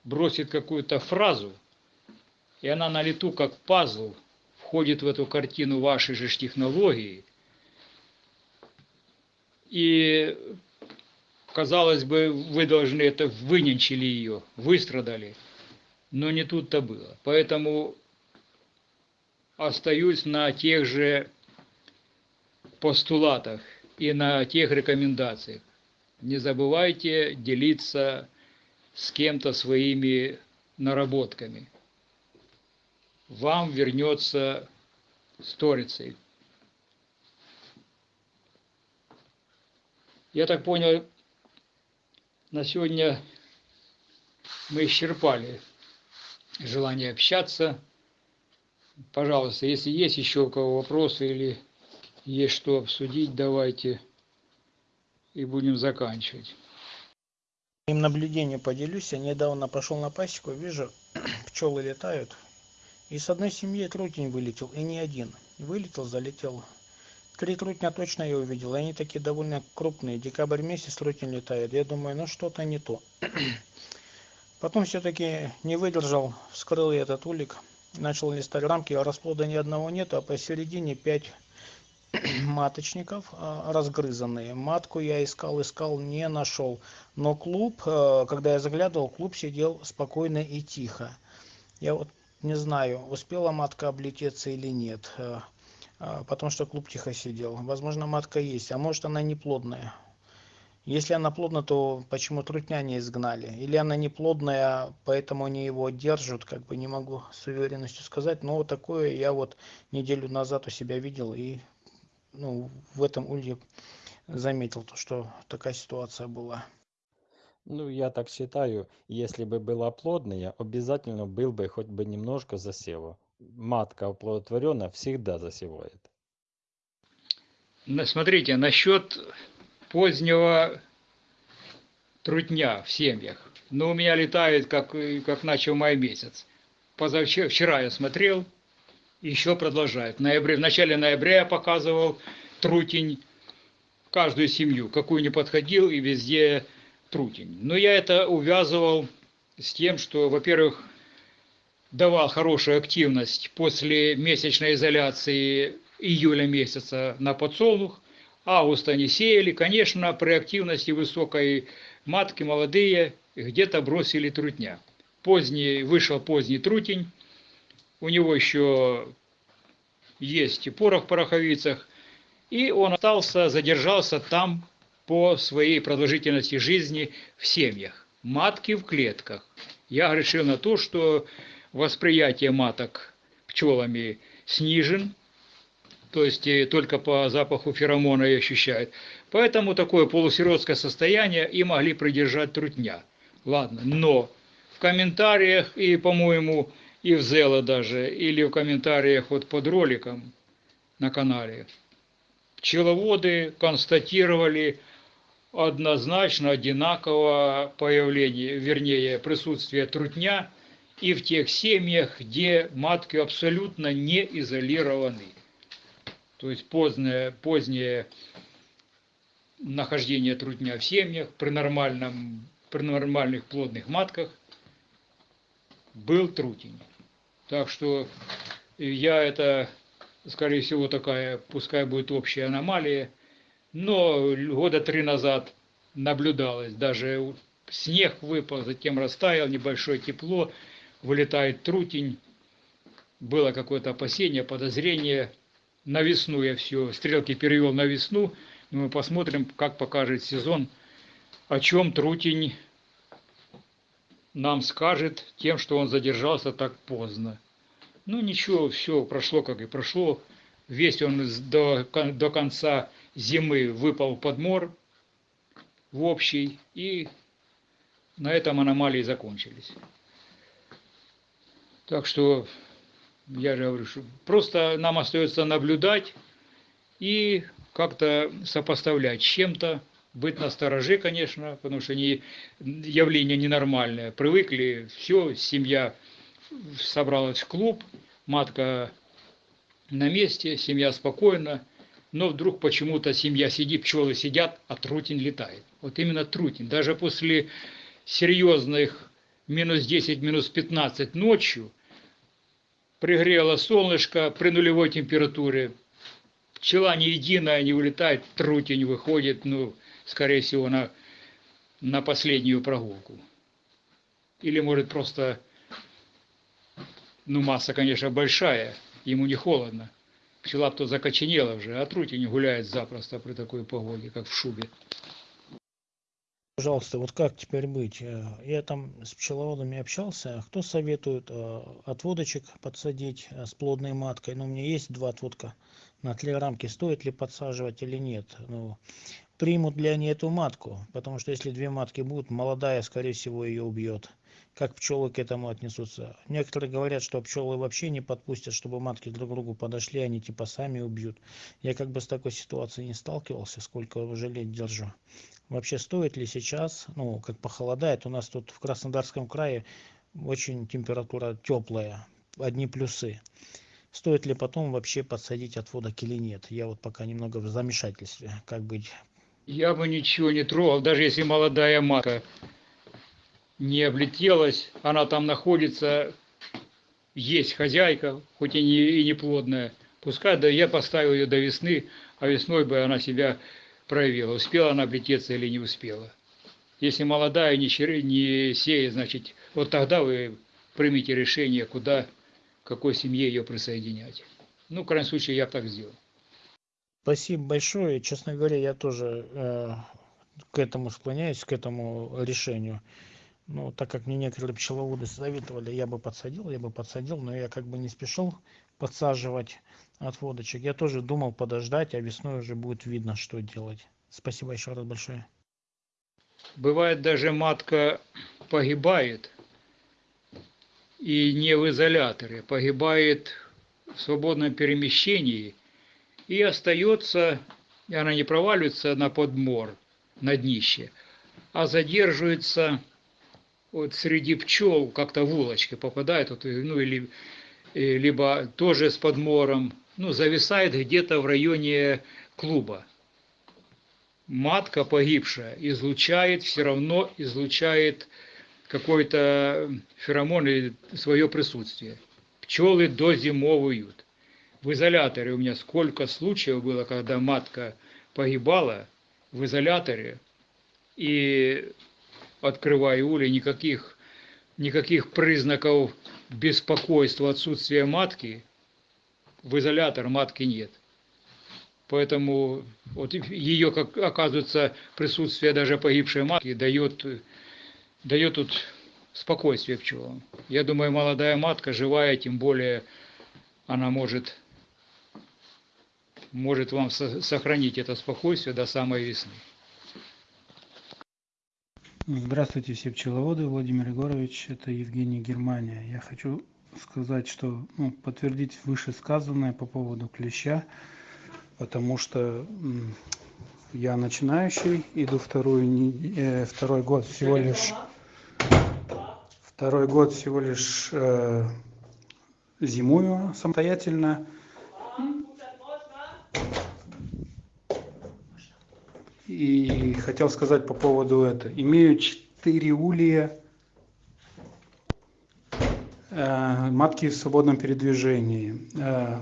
бросит какую-то фразу, и она на лету, как пазл, входит в эту картину вашей же технологии. И, казалось бы, вы должны это, выненчили ее, выстрадали, но не тут-то было. Поэтому остаюсь на тех же постулатах и на тех рекомендациях. Не забывайте делиться с кем-то своими наработками. Вам вернется сторицей. Я так понял, на сегодня мы исчерпали желание общаться. Пожалуйста, если есть еще у кого вопросы или есть что обсудить, давайте и будем заканчивать. Им наблюдение поделюсь. Я недавно пошел на пасеку, вижу, пчелы летают. И с одной семьи трутень вылетел, и не один. Вылетел, залетел. Три трутня точно я увидел, они такие довольно крупные. Декабрь месяц трутень летает. Я думаю, ну что-то не то. Потом все-таки не выдержал, вскрыл я этот улик, начал листать рамки, а расплода ни одного нет, а посередине пять маточников а, разгрызанные. Матку я искал, искал, не нашел. Но клуб, э, когда я заглядывал, клуб сидел спокойно и тихо. Я вот не знаю, успела матка облететься или нет, э, а, потому что клуб тихо сидел. Возможно, матка есть, а может она не плодная. Если она плодная, то почему трутня не изгнали? Или она не плодная, поэтому они его держат, как бы не могу с уверенностью сказать. Но вот такое я вот неделю назад у себя видел и ну, в этом улье заметил, то, что такая ситуация была. Ну, я так считаю, если бы была плодная, обязательно был бы хоть бы немножко засева. Матка оплодотворенная всегда засевает. Смотрите, насчет позднего трутня в семьях. Но у меня летает, как, как начал май месяц. Позавчера, вчера я смотрел, еще продолжает. В, ноябре, в начале ноября я показывал трутень, каждую семью, какую не подходил, и везде трутень. Но я это увязывал с тем, что, во-первых, давал хорошую активность после месячной изоляции июля месяца на подсолнух, августа не сеяли, конечно, при активности высокой матки молодые где-то бросили трутня. Поздний, вышел поздний трутень, у него еще есть и порох в пороховицах, и он остался, задержался там по своей продолжительности жизни в семьях. Матки в клетках. Я решил на то, что восприятие маток пчелами снижен, то есть э, только по запаху феромона и ощущают. Поэтому такое полусиротское состояние и могли придержать трутня. Ладно, но в комментариях и, по-моему, и в Зело даже, или в комментариях вот под роликом на канале, пчеловоды констатировали однозначно одинаково появление, вернее, присутствие трутня и в тех семьях, где матки абсолютно не изолированы. То есть позднее, позднее нахождение трутня в семьях при, нормальном, при нормальных плодных матках был трутень. Так что я это, скорее всего, такая, пускай будет общая аномалия, но года три назад наблюдалось, даже снег выпал, затем растаял, небольшое тепло, вылетает трутень, было какое-то опасение, подозрение. На весну я все, стрелки перевел на весну, мы посмотрим, как покажет сезон, о чем трутень нам скажет тем, что он задержался так поздно. Ну ничего, все прошло, как и прошло. Весь он до, до конца зимы выпал под мор в общий, и на этом аномалии закончились. Так что, я же говорю, что просто нам остается наблюдать и как-то сопоставлять чем-то, быть на стороже, конечно, потому что не, явление ненормальное. Привыкли, все, семья собралась в клуб, матка на месте, семья спокойна, но вдруг почему-то семья сидит, пчелы сидят, а трутень летает. Вот именно трутень. Даже после серьезных минус 10, минус 15 ночью пригрело солнышко при нулевой температуре, пчела не единая не улетает, трутень выходит, ну, скорее всего, на, на последнюю прогулку. Или, может, просто, ну, масса, конечно, большая, ему не холодно. Пчела то закоченела уже, а трутень гуляет запросто при такой погоде, как в шубе. Пожалуйста, вот как теперь быть? Э, я там с пчеловодами общался. Кто советует э, отводочек подсадить э, с плодной маткой? Ну, у меня есть два отводка на тле рамки. Стоит ли подсаживать или нет? Ну, примут ли они эту матку? Потому что если две матки будут, молодая, скорее всего, ее убьет как пчелы к этому отнесутся. Некоторые говорят, что пчелы вообще не подпустят, чтобы матки друг к другу подошли, они типа сами убьют. Я как бы с такой ситуацией не сталкивался, сколько уже лет держу. Вообще стоит ли сейчас, ну, как похолодает, у нас тут в Краснодарском крае очень температура теплая, одни плюсы. Стоит ли потом вообще подсадить отводок или нет? Я вот пока немного в замешательстве, как быть. Я бы ничего не трогал, даже если молодая матка не облетелась, она там находится, есть хозяйка, хоть и не, и не плодная. Пускай да я поставил ее до весны, а весной бы она себя проявила, успела она облететься или не успела. Если молодая не, не сеет, значит, вот тогда вы примите решение, куда, какой семье ее присоединять. Ну, в крайнем случае, я так сделал. Спасибо большое. Честно говоря, я тоже э, к этому склоняюсь, к этому решению. Ну так как мне некоторые пчеловоды советовали я бы подсадил я бы подсадил но я как бы не спешил подсаживать отводочек. Я тоже думал подождать а весной уже будет видно что делать. Спасибо еще раз большое. Бывает даже матка погибает и не в изоляторе погибает в свободном перемещении и остается и она не проваливается на подмор на днище а задерживается вот среди пчел, как-то в улочке попадает, вот, ну или э, либо тоже с подмором, ну, зависает где-то в районе клуба. Матка погибшая излучает, все равно излучает какой-то феромон или свое присутствие. Пчелы дозимовывают. В изоляторе у меня сколько случаев было, когда матка погибала в изоляторе, и открывая улей, никаких, никаких признаков беспокойства, отсутствия матки, в изолятор матки нет. Поэтому вот ее, как оказывается, присутствие даже погибшей матки дает, дает тут спокойствие пчелам. Я думаю, молодая матка, живая, тем более она может, может вам сохранить это спокойствие до самой весны. Здравствуйте, все пчеловоды. Владимир Егорович, это Евгений Германия. Я хочу сказать, что ну, подтвердить вышесказанное по поводу клеща, потому что я начинающий, иду вторую, э, второй год всего лишь второй год всего лишь э, зимую самостоятельно. И хотел сказать по поводу этого. Имею четыре улья э, матки в свободном передвижении. Э,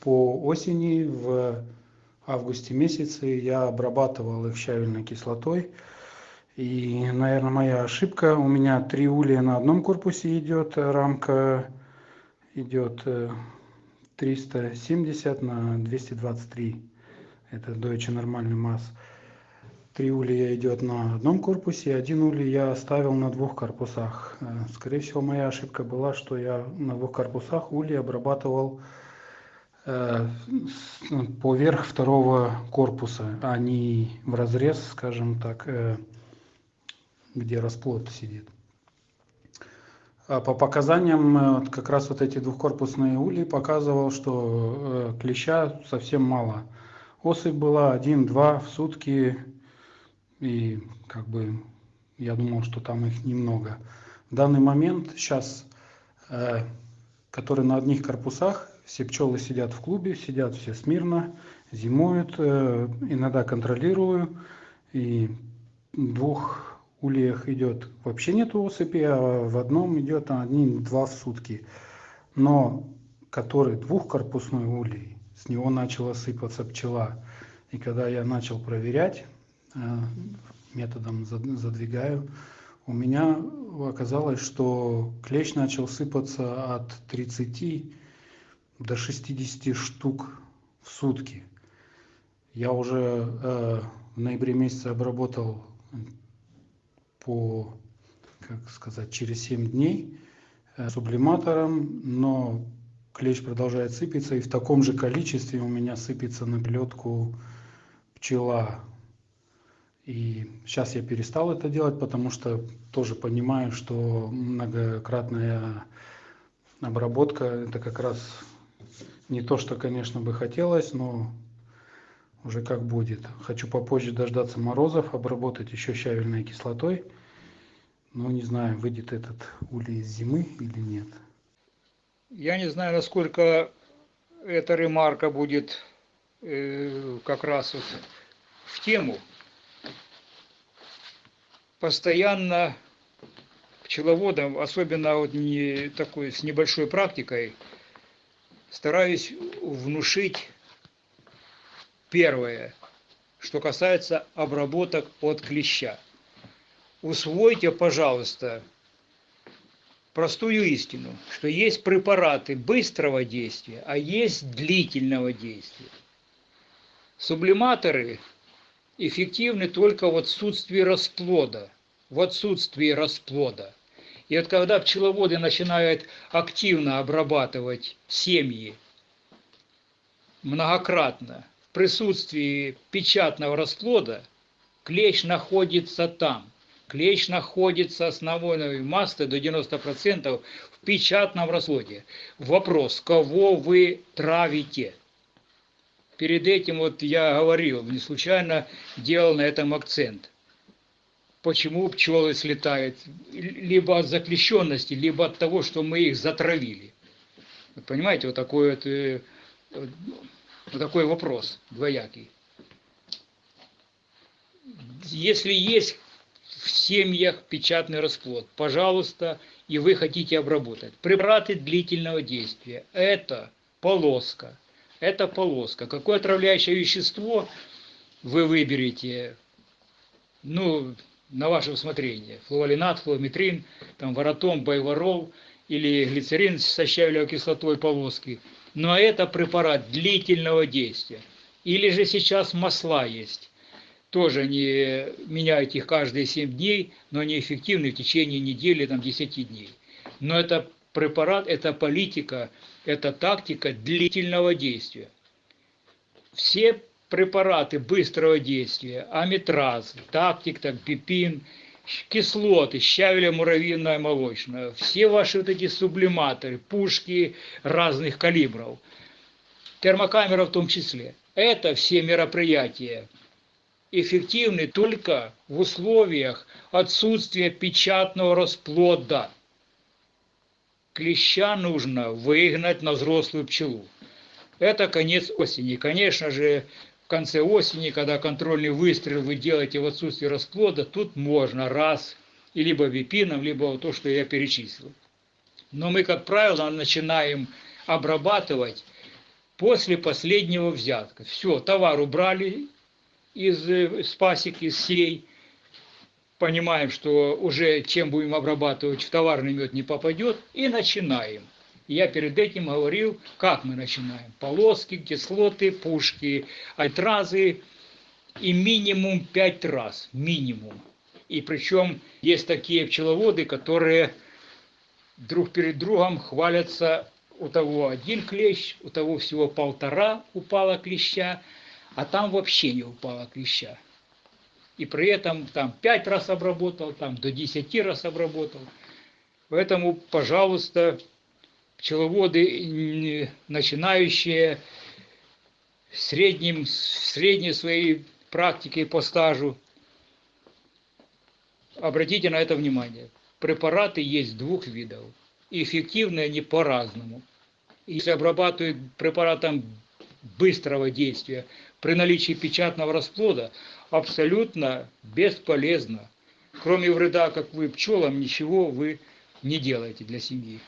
по осени в августе месяце я обрабатывал их щавельной кислотой. И, наверное, моя ошибка. У меня три улья на одном корпусе идет, рамка идет 370 на 223. Это Deutsche нормальный масс три улья идет на одном корпусе один улей я оставил на двух корпусах. Э, скорее всего моя ошибка была что я на двух корпусах ульи обрабатывал э, ну, поверх второго корпуса а не в разрез скажем так э, где расплод сидит. А по показаниям как раз вот эти двухкорпусные ульи показывал что клеща совсем мало. Особь была один-два в сутки и как бы я думал, что там их немного. В данный момент сейчас, э, которые на одних корпусах, все пчелы сидят в клубе, сидят все смирно, зимуют, э, иногда контролирую, и двух ульях идет вообще нет осыпи, а в одном идет один-два в сутки. Но который двухкорпусной улей, с него начала сыпаться пчела. И когда я начал проверять, методом задвигаю, у меня оказалось, что клещ начал сыпаться от 30 до 60 штук в сутки. Я уже э, в ноябре месяце обработал по, как сказать, через 7 дней э, сублиматором, но клещ продолжает сыпаться, и в таком же количестве у меня сыпется на плетку пчела и сейчас я перестал это делать, потому что тоже понимаю, что многократная обработка это как раз не то, что, конечно, бы хотелось, но уже как будет. Хочу попозже дождаться морозов, обработать еще щавельной кислотой. Но не знаю, выйдет этот улей из зимы или нет. Я не знаю, насколько эта ремарка будет э, как раз вот в тему постоянно пчеловодом, особенно вот не такой с небольшой практикой, стараюсь внушить первое, что касается обработок от клеща. Усвойте, пожалуйста, простую истину, что есть препараты быстрого действия, а есть длительного действия. Сублиматоры эффективны только в отсутствии расплода. В отсутствии расплода. И вот когда пчеловоды начинают активно обрабатывать семьи многократно в присутствии печатного расплода, клещ находится там. Клещ находится основной массы до 90% в печатном расплоде. Вопрос, кого вы травите? Перед этим вот я говорил, не случайно делал на этом акцент. почему пчелы слетают. Либо от заключенности, либо от того, что мы их затравили. Вот понимаете, вот такой вот, э, вот такой вопрос двоякий. Если есть в семьях печатный расплод, пожалуйста, и вы хотите обработать. Препараты длительного действия. Это полоска. Это полоска. Какое отравляющее вещество вы выберете, ну, на ваше усмотрение. Флуолинат, флуометрин, там, воротом, байворол или глицерин со щавелевой кислотой полоски. Но это препарат длительного действия. Или же сейчас масла есть тоже не меняют их каждые 7 дней, но они эффективны в течение недели, там, 10 дней. Но это препарат, это политика, это тактика длительного действия. Все препараты быстрого действия, аметраз, тактик, так, пипин, кислоты, щавеля муравьиная молочная, все ваши вот эти сублиматоры, пушки разных калибров, термокамера в том числе. Это все мероприятия эффективны только в условиях отсутствия печатного расплода. Клеща нужно выгнать на взрослую пчелу. Это конец осени. Конечно же, в конце осени, когда контрольный выстрел вы делаете в отсутствии расплода, тут можно раз, и либо випином, либо то, что я перечислил. Но мы, как правило, начинаем обрабатывать после последнего взятка. Все, товар убрали, из э, спасик, из сей. Понимаем, что уже чем будем обрабатывать, в товарный мед не попадет. И начинаем. Я перед этим говорил, как мы начинаем. Полоски, кислоты, пушки, альтразы. И минимум 5 раз. Минимум. И причем есть такие пчеловоды, которые друг перед другом хвалятся у того один клещ, у того всего полтора упало клеща, а там вообще не упала клеща. И при этом там 5 раз обработал, там до 10 раз обработал. Поэтому, пожалуйста, пчеловоды начинающие средним, средней своей практикой по стажу, обратите на это внимание. Препараты есть двух видов. И эффективны они по-разному. Если обрабатывают препаратом быстрого действия, при наличии печатного расплода абсолютно бесполезно. Кроме вреда, как вы пчелам, ничего вы не делаете для семьи.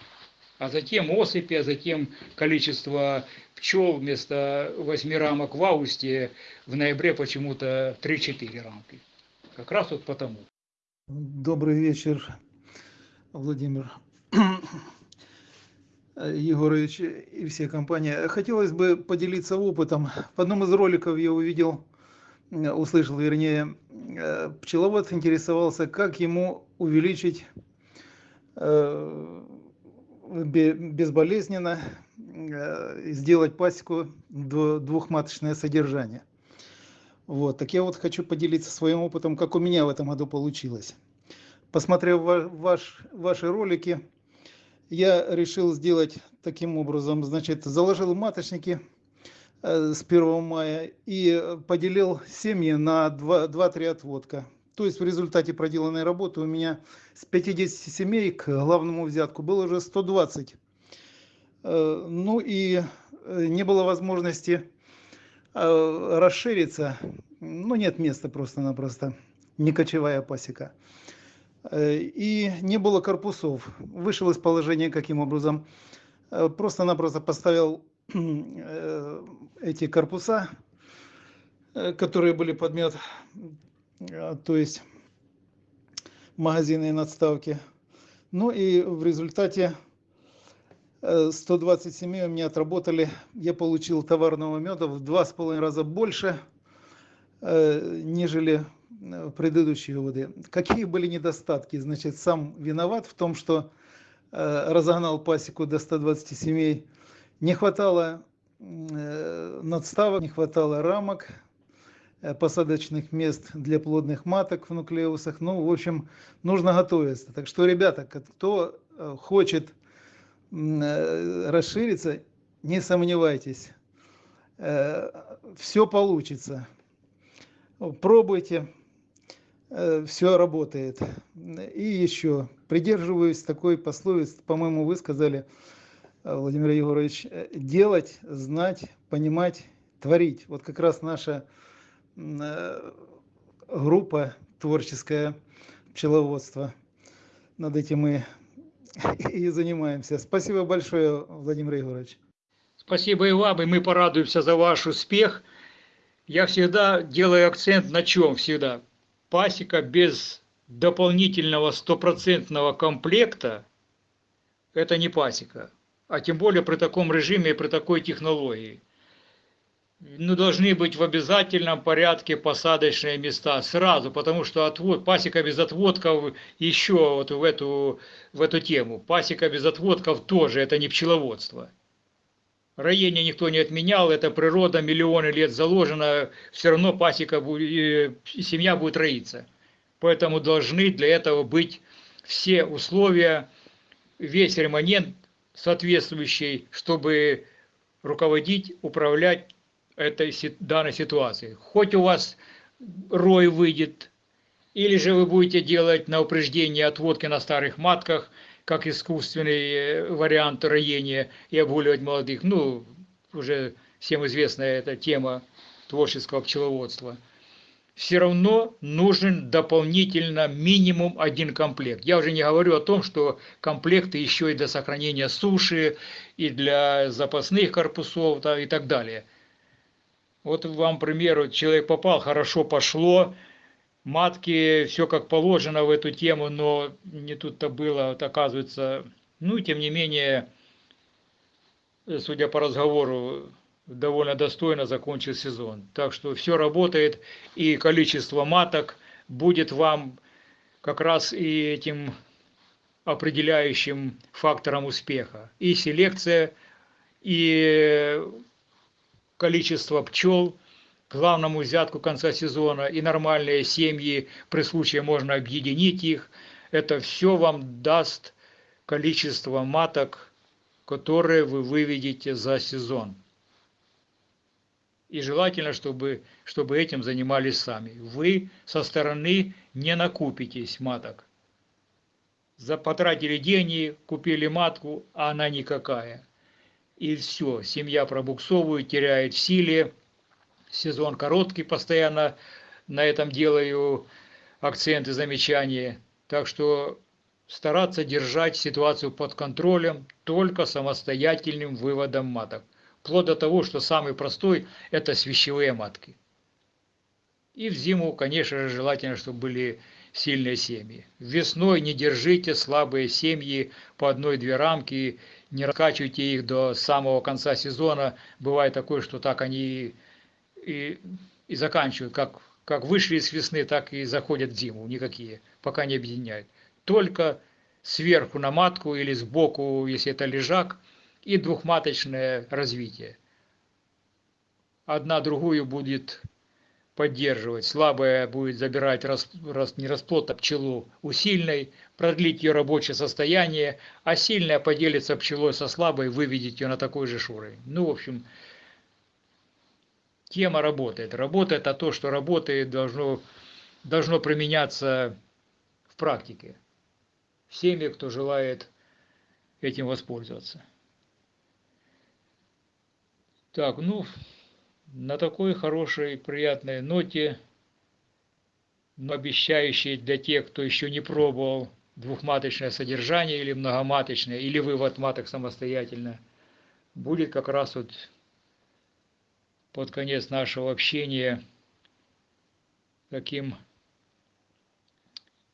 А затем осыпи, а затем количество пчел вместо 8 рамок в августе в ноябре почему-то 3-4 рамки. Как раз вот потому. Добрый вечер, Владимир. Егорович и все компании. Хотелось бы поделиться опытом. В одном из роликов я увидел, услышал, вернее, э, пчеловод интересовался, как ему увеличить э, безболезненно сделать пасеку двухматочное содержание. Вот, так я вот хочу поделиться своим опытом, как у меня в этом году получилось. Посмотрев ваш, ваши ролики, я решил сделать таким образом, значит, заложил маточники э, с 1 мая и поделил семьи на 2-3 отводка. То есть в результате проделанной работы у меня с 50 семей к главному взятку было уже 120. Э, ну и э, не было возможности расшириться, ну нет места просто-напросто, не кочевая пасека. Э, и не было корпусов. Вышел из положения каким образом? Э, просто-напросто поставил э, эти корпуса, которые были подмет, то есть магазинные надставки. Ну и в результате 127 у меня отработали, я получил товарного меда в два с половиной раза больше, нежели Э, предыдущие годы. Какие были недостатки? Значит, сам виноват в том, что э, разогнал пасеку до 120 семей. Не хватало э, надставок, не хватало рамок, посадочных мест для плодных маток в нуклеусах. Ну, в общем, нужно готовиться. Так что, ребята, кто хочет расшириться, не сомневайтесь, все получится. Пробуйте, все работает. И еще придерживаюсь такой пословицы, по-моему, вы сказали, э, Владимир Егорович, э, делать, знать, понимать, творить. Вот как раз наша э, группа творческая пчеловодство. Над этим мы и занимаемся. Спасибо большое, Владимир Егорович. Спасибо и вам, и мы порадуемся за ваш успех. Я всегда делаю акцент на чем всегда. Пасека без дополнительного стопроцентного комплекта – это не пасека. А тем более при таком режиме и при такой технологии. Ну, должны быть в обязательном порядке посадочные места сразу, потому что отвод, пасека без отводков еще вот в эту, в эту тему. Пасека без отводков тоже, это не пчеловодство. Роение никто не отменял, это природа, миллионы лет заложена, все равно пасека, семья будет роиться. Поэтому должны для этого быть все условия, весь ремонент соответствующий, чтобы руководить, управлять этой данной ситуации. Хоть у вас рой выйдет, или же вы будете делать на упреждение отводки на старых матках, как искусственный э, вариант роения и обгуливать молодых. Ну, уже всем известная эта тема творческого пчеловодства. Все равно нужен дополнительно минимум один комплект. Я уже не говорю о том, что комплекты еще и для сохранения суши, и для запасных корпусов и так далее – вот вам, к примеру, человек попал, хорошо пошло, матки, все как положено в эту тему, но не тут-то было, вот оказывается, ну, тем не менее, судя по разговору, довольно достойно закончил сезон. Так что все работает, и количество маток будет вам как раз и этим определяющим фактором успеха. И селекция, и количество пчел к главному взятку конца сезона и нормальные семьи, при случае можно объединить их. Это все вам даст количество маток, которые вы выведете за сезон. И желательно, чтобы, чтобы этим занимались сами. Вы со стороны не накупитесь маток. За, потратили деньги, купили матку, а она никакая и все, семья пробуксовывает, теряет в силе, сезон короткий, постоянно на этом делаю акценты, замечания. Так что стараться держать ситуацию под контролем только самостоятельным выводом маток. Вплоть до того, что самый простой – это свящевые матки. И в зиму, конечно же, желательно, чтобы были сильные семьи. Весной не держите слабые семьи по одной-две рамки не раскачивайте их до самого конца сезона. Бывает такое, что так они и, и заканчивают. Как, как вышли из весны, так и заходят в зиму. Никакие, пока не объединяют. Только сверху на матку или сбоку, если это лежак, и двухматочное развитие. Одна другую будет поддерживать. Слабая будет забирать рас, рас, не расплод, а пчелу у сильной, продлить ее рабочее состояние, а сильная поделится пчелой со слабой, выведет ее на такой же шурой. Ну, в общем, тема работает. Работает, а то, что работает, должно, должно применяться в практике. Всеми, кто желает этим воспользоваться. Так, ну, на такой хорошей, приятной ноте, но обещающей для тех, кто еще не пробовал двухматочное содержание или многоматочное, или вывод маток самостоятельно, будет как раз вот под конец нашего общения таким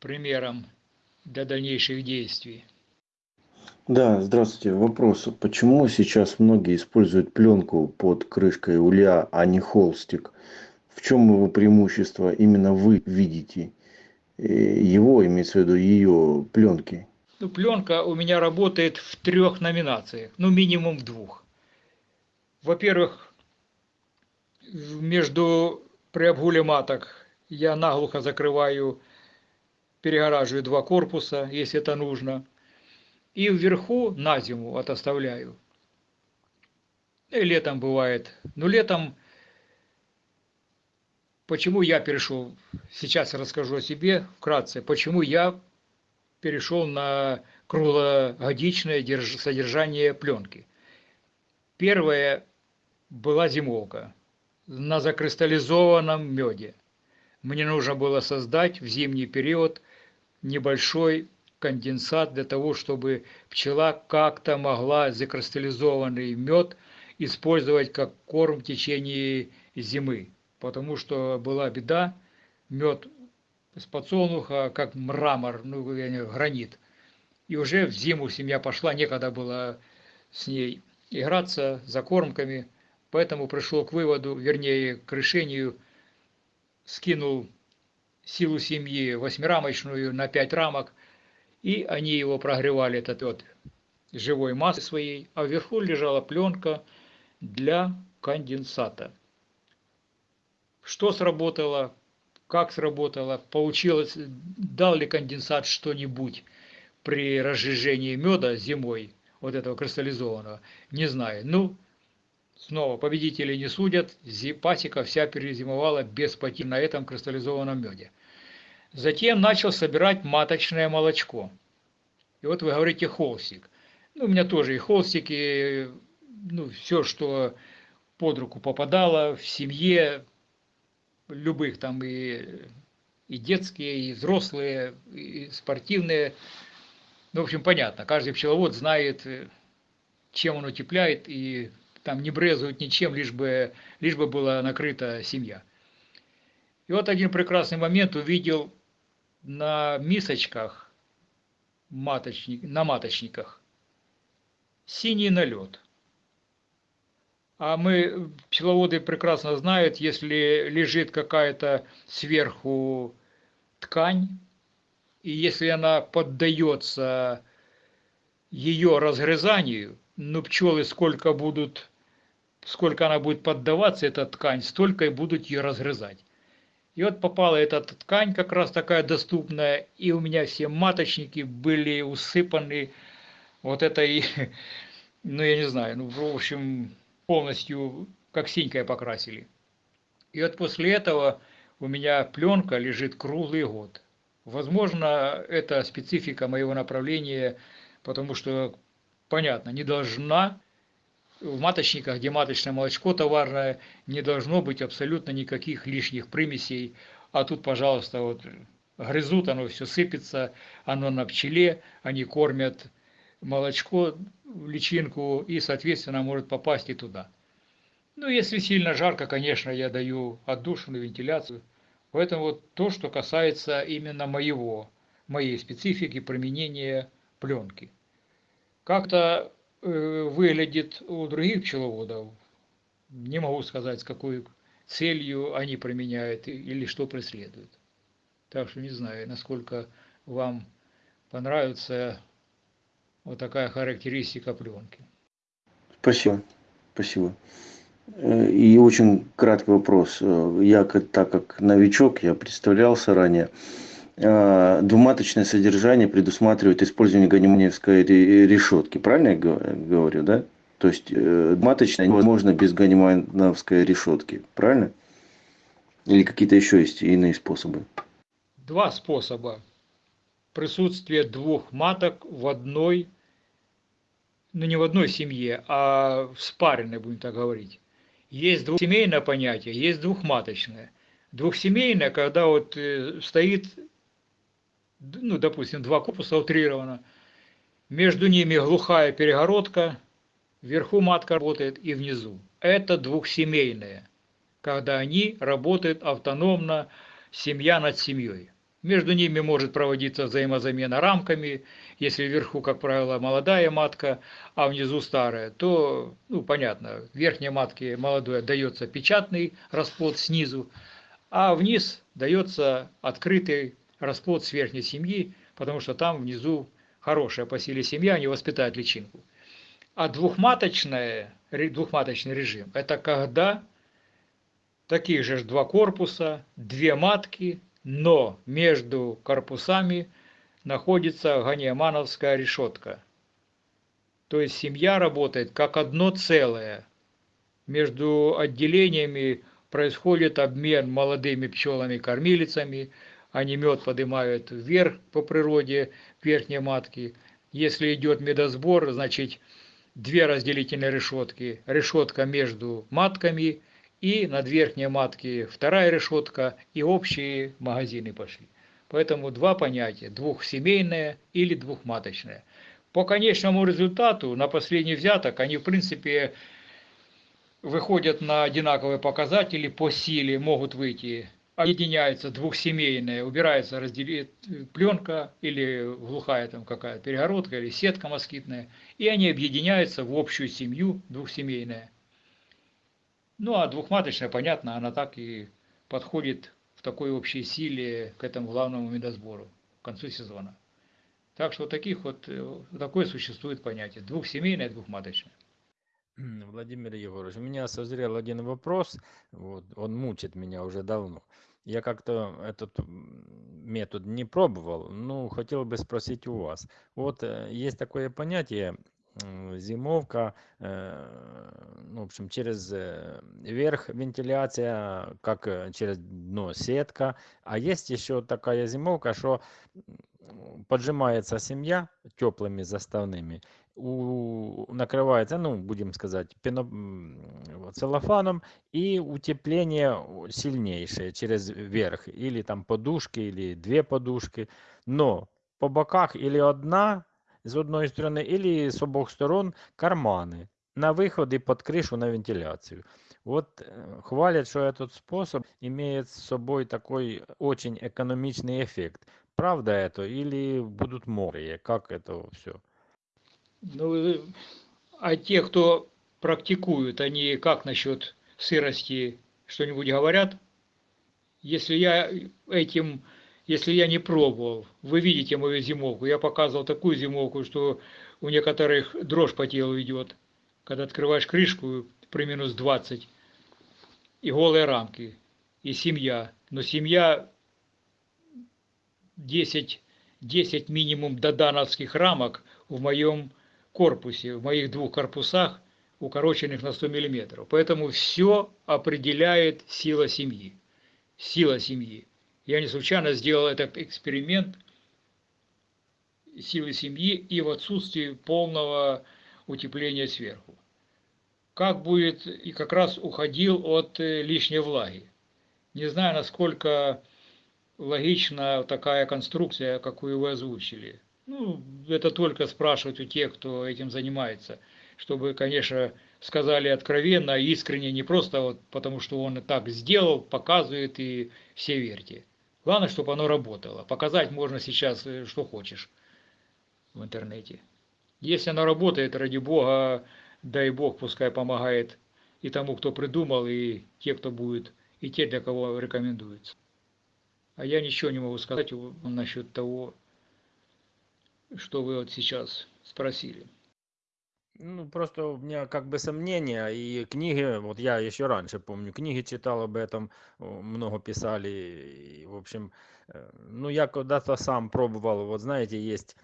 примером для дальнейших действий. Да, здравствуйте. Вопрос. Почему сейчас многие используют пленку под крышкой улья, а не холстик? В чем его преимущество именно вы видите? Э, его, имеется в виду ее пленки. Ну, пленка у меня работает в трех номинациях, ну минимум в двух. Во-первых, между при обгуле маток я наглухо закрываю, перегораживаю два корпуса, если это нужно – и вверху на зиму вот оставляю. И летом бывает. Но летом почему я перешел, сейчас расскажу о себе вкратце, почему я перешел на круглогодичное содержание пленки. Первое была зимовка на закристаллизованном меде. Мне нужно было создать в зимний период небольшой конденсат для того, чтобы пчела как-то могла закристаллизованный мед использовать как корм в течение зимы. Потому что была беда, мед с подсолнуха, как мрамор, ну, гранит. И уже в зиму семья пошла, некогда было с ней играться за кормками. Поэтому пришел к выводу, вернее, к решению, скинул силу семьи восьмирамочную на пять рамок, и они его прогревали, этот вот живой массы своей, а вверху лежала пленка для конденсата. Что сработало, как сработало, получилось, дал ли конденсат что-нибудь при разжижении меда зимой, вот этого кристаллизованного, не знаю. Ну, снова победители не судят, пасека вся перезимовала без потерь на этом кристаллизованном меде. Затем начал собирать маточное молочко. И вот вы говорите холстик. Ну, у меня тоже и холстики, ну, все, что под руку попадало в семье, любых там и, и детские, и взрослые, и спортивные. Ну, в общем, понятно, каждый пчеловод знает, чем он утепляет, и там не брезует ничем, лишь бы, лишь бы была накрыта семья. И вот один прекрасный момент увидел на мисочках, маточник, на маточниках, синий налет. А мы, пчеловоды прекрасно знают, если лежит какая-то сверху ткань, и если она поддается ее разгрызанию, ну пчелы сколько будут, сколько она будет поддаваться, эта ткань, столько и будут ее разгрызать. И вот попала эта ткань как раз такая доступная, и у меня все маточники были усыпаны вот этой, ну я не знаю, ну в общем полностью как синькой покрасили. И вот после этого у меня пленка лежит круглый год. Возможно, это специфика моего направления, потому что, понятно, не должна в маточниках, где маточное молочко товарное, не должно быть абсолютно никаких лишних примесей. А тут, пожалуйста, вот грызут, оно все сыпется, оно на пчеле, они кормят молочко личинку и, соответственно, может попасть и туда. Ну, если сильно жарко, конечно, я даю отдушину, вентиляцию. Поэтому вот то, что касается именно моего, моей специфики применения пленки. Как-то выглядит у других пчеловодов, не могу сказать, с какой целью они применяют или что преследуют. Так что не знаю, насколько вам понравится вот такая характеристика пленки. Спасибо. Спасибо. Э, и очень краткий вопрос. Э, я, так как новичок, я представлялся ранее. А, двуматочное содержание предусматривает использование ганиманевской решетки. Правильно я говорю, да? То есть э, двуматочное невозможно без ганимановской решетки. Правильно? Или какие-то еще есть иные способы? Два способа. Присутствие двух маток в одной, ну не в одной семье, а в спаренной, будем так говорить. Есть двухсемейное понятие, есть двухматочное. Двухсемейное, когда вот э, стоит ну, допустим, два корпуса утрировано, между ними глухая перегородка, вверху матка работает и внизу. Это двухсемейные, когда они работают автономно, семья над семьей. Между ними может проводиться взаимозамена рамками, если вверху, как правило, молодая матка, а внизу старая, то, ну, понятно, в верхней матке молодой дается печатный расплод снизу, а вниз дается открытый расплод с верхней семьи, потому что там внизу хорошая по силе семья, они воспитают личинку. А двухматочный, двухматочный режим – это когда таких же два корпуса, две матки, но между корпусами находится ганиамановская решетка. То есть семья работает как одно целое. Между отделениями происходит обмен молодыми пчелами-кормилицами, они мед поднимают вверх по природе, верхние матки. Если идет медосбор, значит две разделительные решетки. Решетка между матками и над верхней матки вторая решетка и общие магазины пошли. Поэтому два понятия, двухсемейное или двухматочное. По конечному результату, на последний взяток, они в принципе выходят на одинаковые показатели по силе, могут выйти. Объединяется двухсемейное, убирается раздели... пленка или глухая там какая-то перегородка или сетка москитная, и они объединяются в общую семью двухсемейная. Ну а двухматочная, понятно, она так и подходит в такой общей силе к этому главному медосбору к концу сезона. Так что таких вот, э, такое существует понятие. Двухсемейное, двухматочное. Владимир Егорович, у меня созрел один вопрос, вот, он мучит меня уже давно. Я как-то этот метод не пробовал, ну, хотел бы спросить у вас. Вот э, есть такое понятие зимовка, э, ну, в общем, через э, верх вентиляция, как через дно сетка. А есть еще такая зимовка, что поджимается семья теплыми заставными, у, накрывается, ну, будем сказать, пено, целлофаном, и утепление сильнейшее через верх, или там подушки, или две подушки, но по боках или одна з одної сторони, или с обох сторон карманы на выходы под крышу на вентиляцию. Вот э, хвалят, что этот способ имеет с собой такой очень экономичный эффект. Правда это или будут мокрые? Как это все? Ну, э, а те, кто практикуют, они как насчет сырости что-нибудь говорят? Если я этим если я не пробовал. Вы видите мою зимовку. Я показывал такую зимовку, что у некоторых дрожь по телу идет. Когда открываешь крышку при минус 20 и голые рамки, и семья. Но семья 10, 10 минимум додановских рамок в моем корпусе, в моих двух корпусах, укороченных на 100 миллиметров. Поэтому все определяет сила семьи. Сила семьи. Я не случайно сделал этот эксперимент силы семьи и в отсутствии полного утепления сверху. Как будет, и как раз уходил от э, лишней влаги. Не знаю, насколько логична такая конструкция, какую вы озвучили. Ну, это только спрашивать у тех, кто этим занимается, чтобы, конечно, сказали откровенно, искренне, не просто вот потому, что он и так сделал, показывает и все верьте. Главное, чтобы оно работало. Показать можно сейчас, э, что хочешь в интернете. Если оно работает, ради Бога, дай Бог, пускай помогает и тому, кто придумал, и те, кто будет, и те, для кого рекомендуется. А я ничего не могу сказать насчет того, что вы вот сейчас спросили. Ну, просто у меня как бы сомнения, и книги, вот я еще раньше помню, книги читал об этом, много писали, и, в общем, э, ну, я когда-то сам пробовал, вот знаете, есть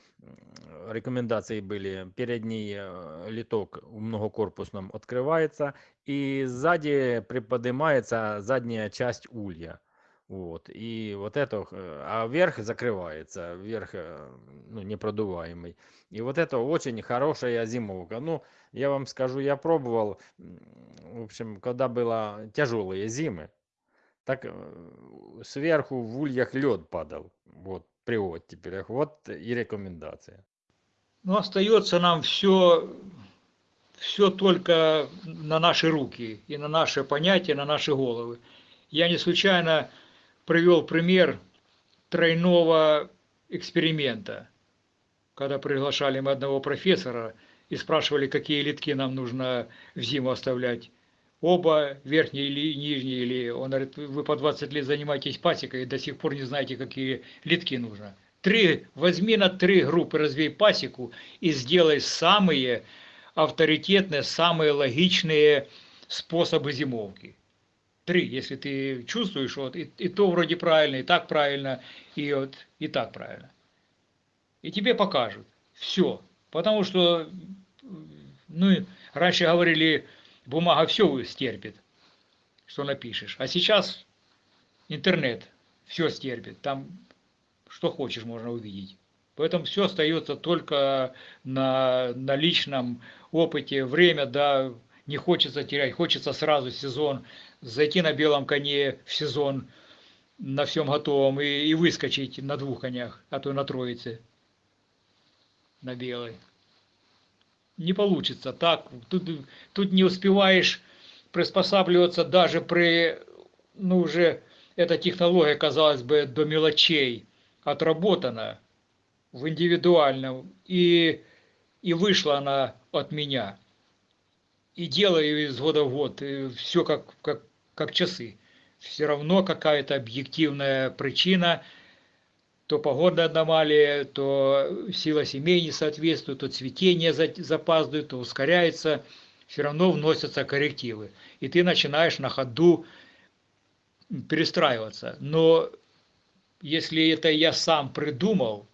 рекомендации были, передний э, литок в многокорпусном открывается, и сзади приподнимается задняя часть улья. Вот, и вот это, э, а верх закрывается, верх э, ну, непродуваемый. И вот это очень хорошая зимовка. Ну, я вам скажу, я пробовал, в общем, когда было тяжелые зимы, так э, сверху в ульях лед падал. Вот, при оттепелях. Вот и рекомендация. Ну, остается нам все, все только на наши руки и на наши понятия, на наши головы. Я не случайно привел пример тройного эксперимента, когда приглашали мы одного профессора и спрашивали, какие литки нам нужно в зиму оставлять. Оба, верхние или нижние, или он говорит, вы по 20 лет занимаетесь пасекой и до сих пор не знаете, какие литки нужно. Три, возьми на три группы, развей пасеку и сделай самые авторитетные, самые логичные способы зимовки три, если ты чувствуешь, вот, и, и то вроде правильно, и так правильно, и вот, и так правильно. И тебе покажут. Все. Потому что, ну, раньше говорили, бумага все стерпит. что напишешь. А сейчас интернет все стерпит, там что хочешь можно увидеть. Поэтому все остается только на, на личном опыте. Время, да, не хочется терять, хочется сразу сезон, зайти на белом коне в сезон, на всем готовом и, и выскочить на двух конях, а то на троице, на белой. Не получится так. Тут, тут не успеваешь приспосабливаться даже при, ну уже, эта технология, казалось бы, до мелочей отработана в индивидуальном, и, и вышла она от меня. И делаю из года в год, все как, как, как часы. Все равно какая-то объективная причина, то погодная аномалия, то сила семей не соответствует, то цветение запаздывает, то ускоряется, все равно вносятся коррективы. И ты начинаешь на ходу перестраиваться. Но если это я сам придумал,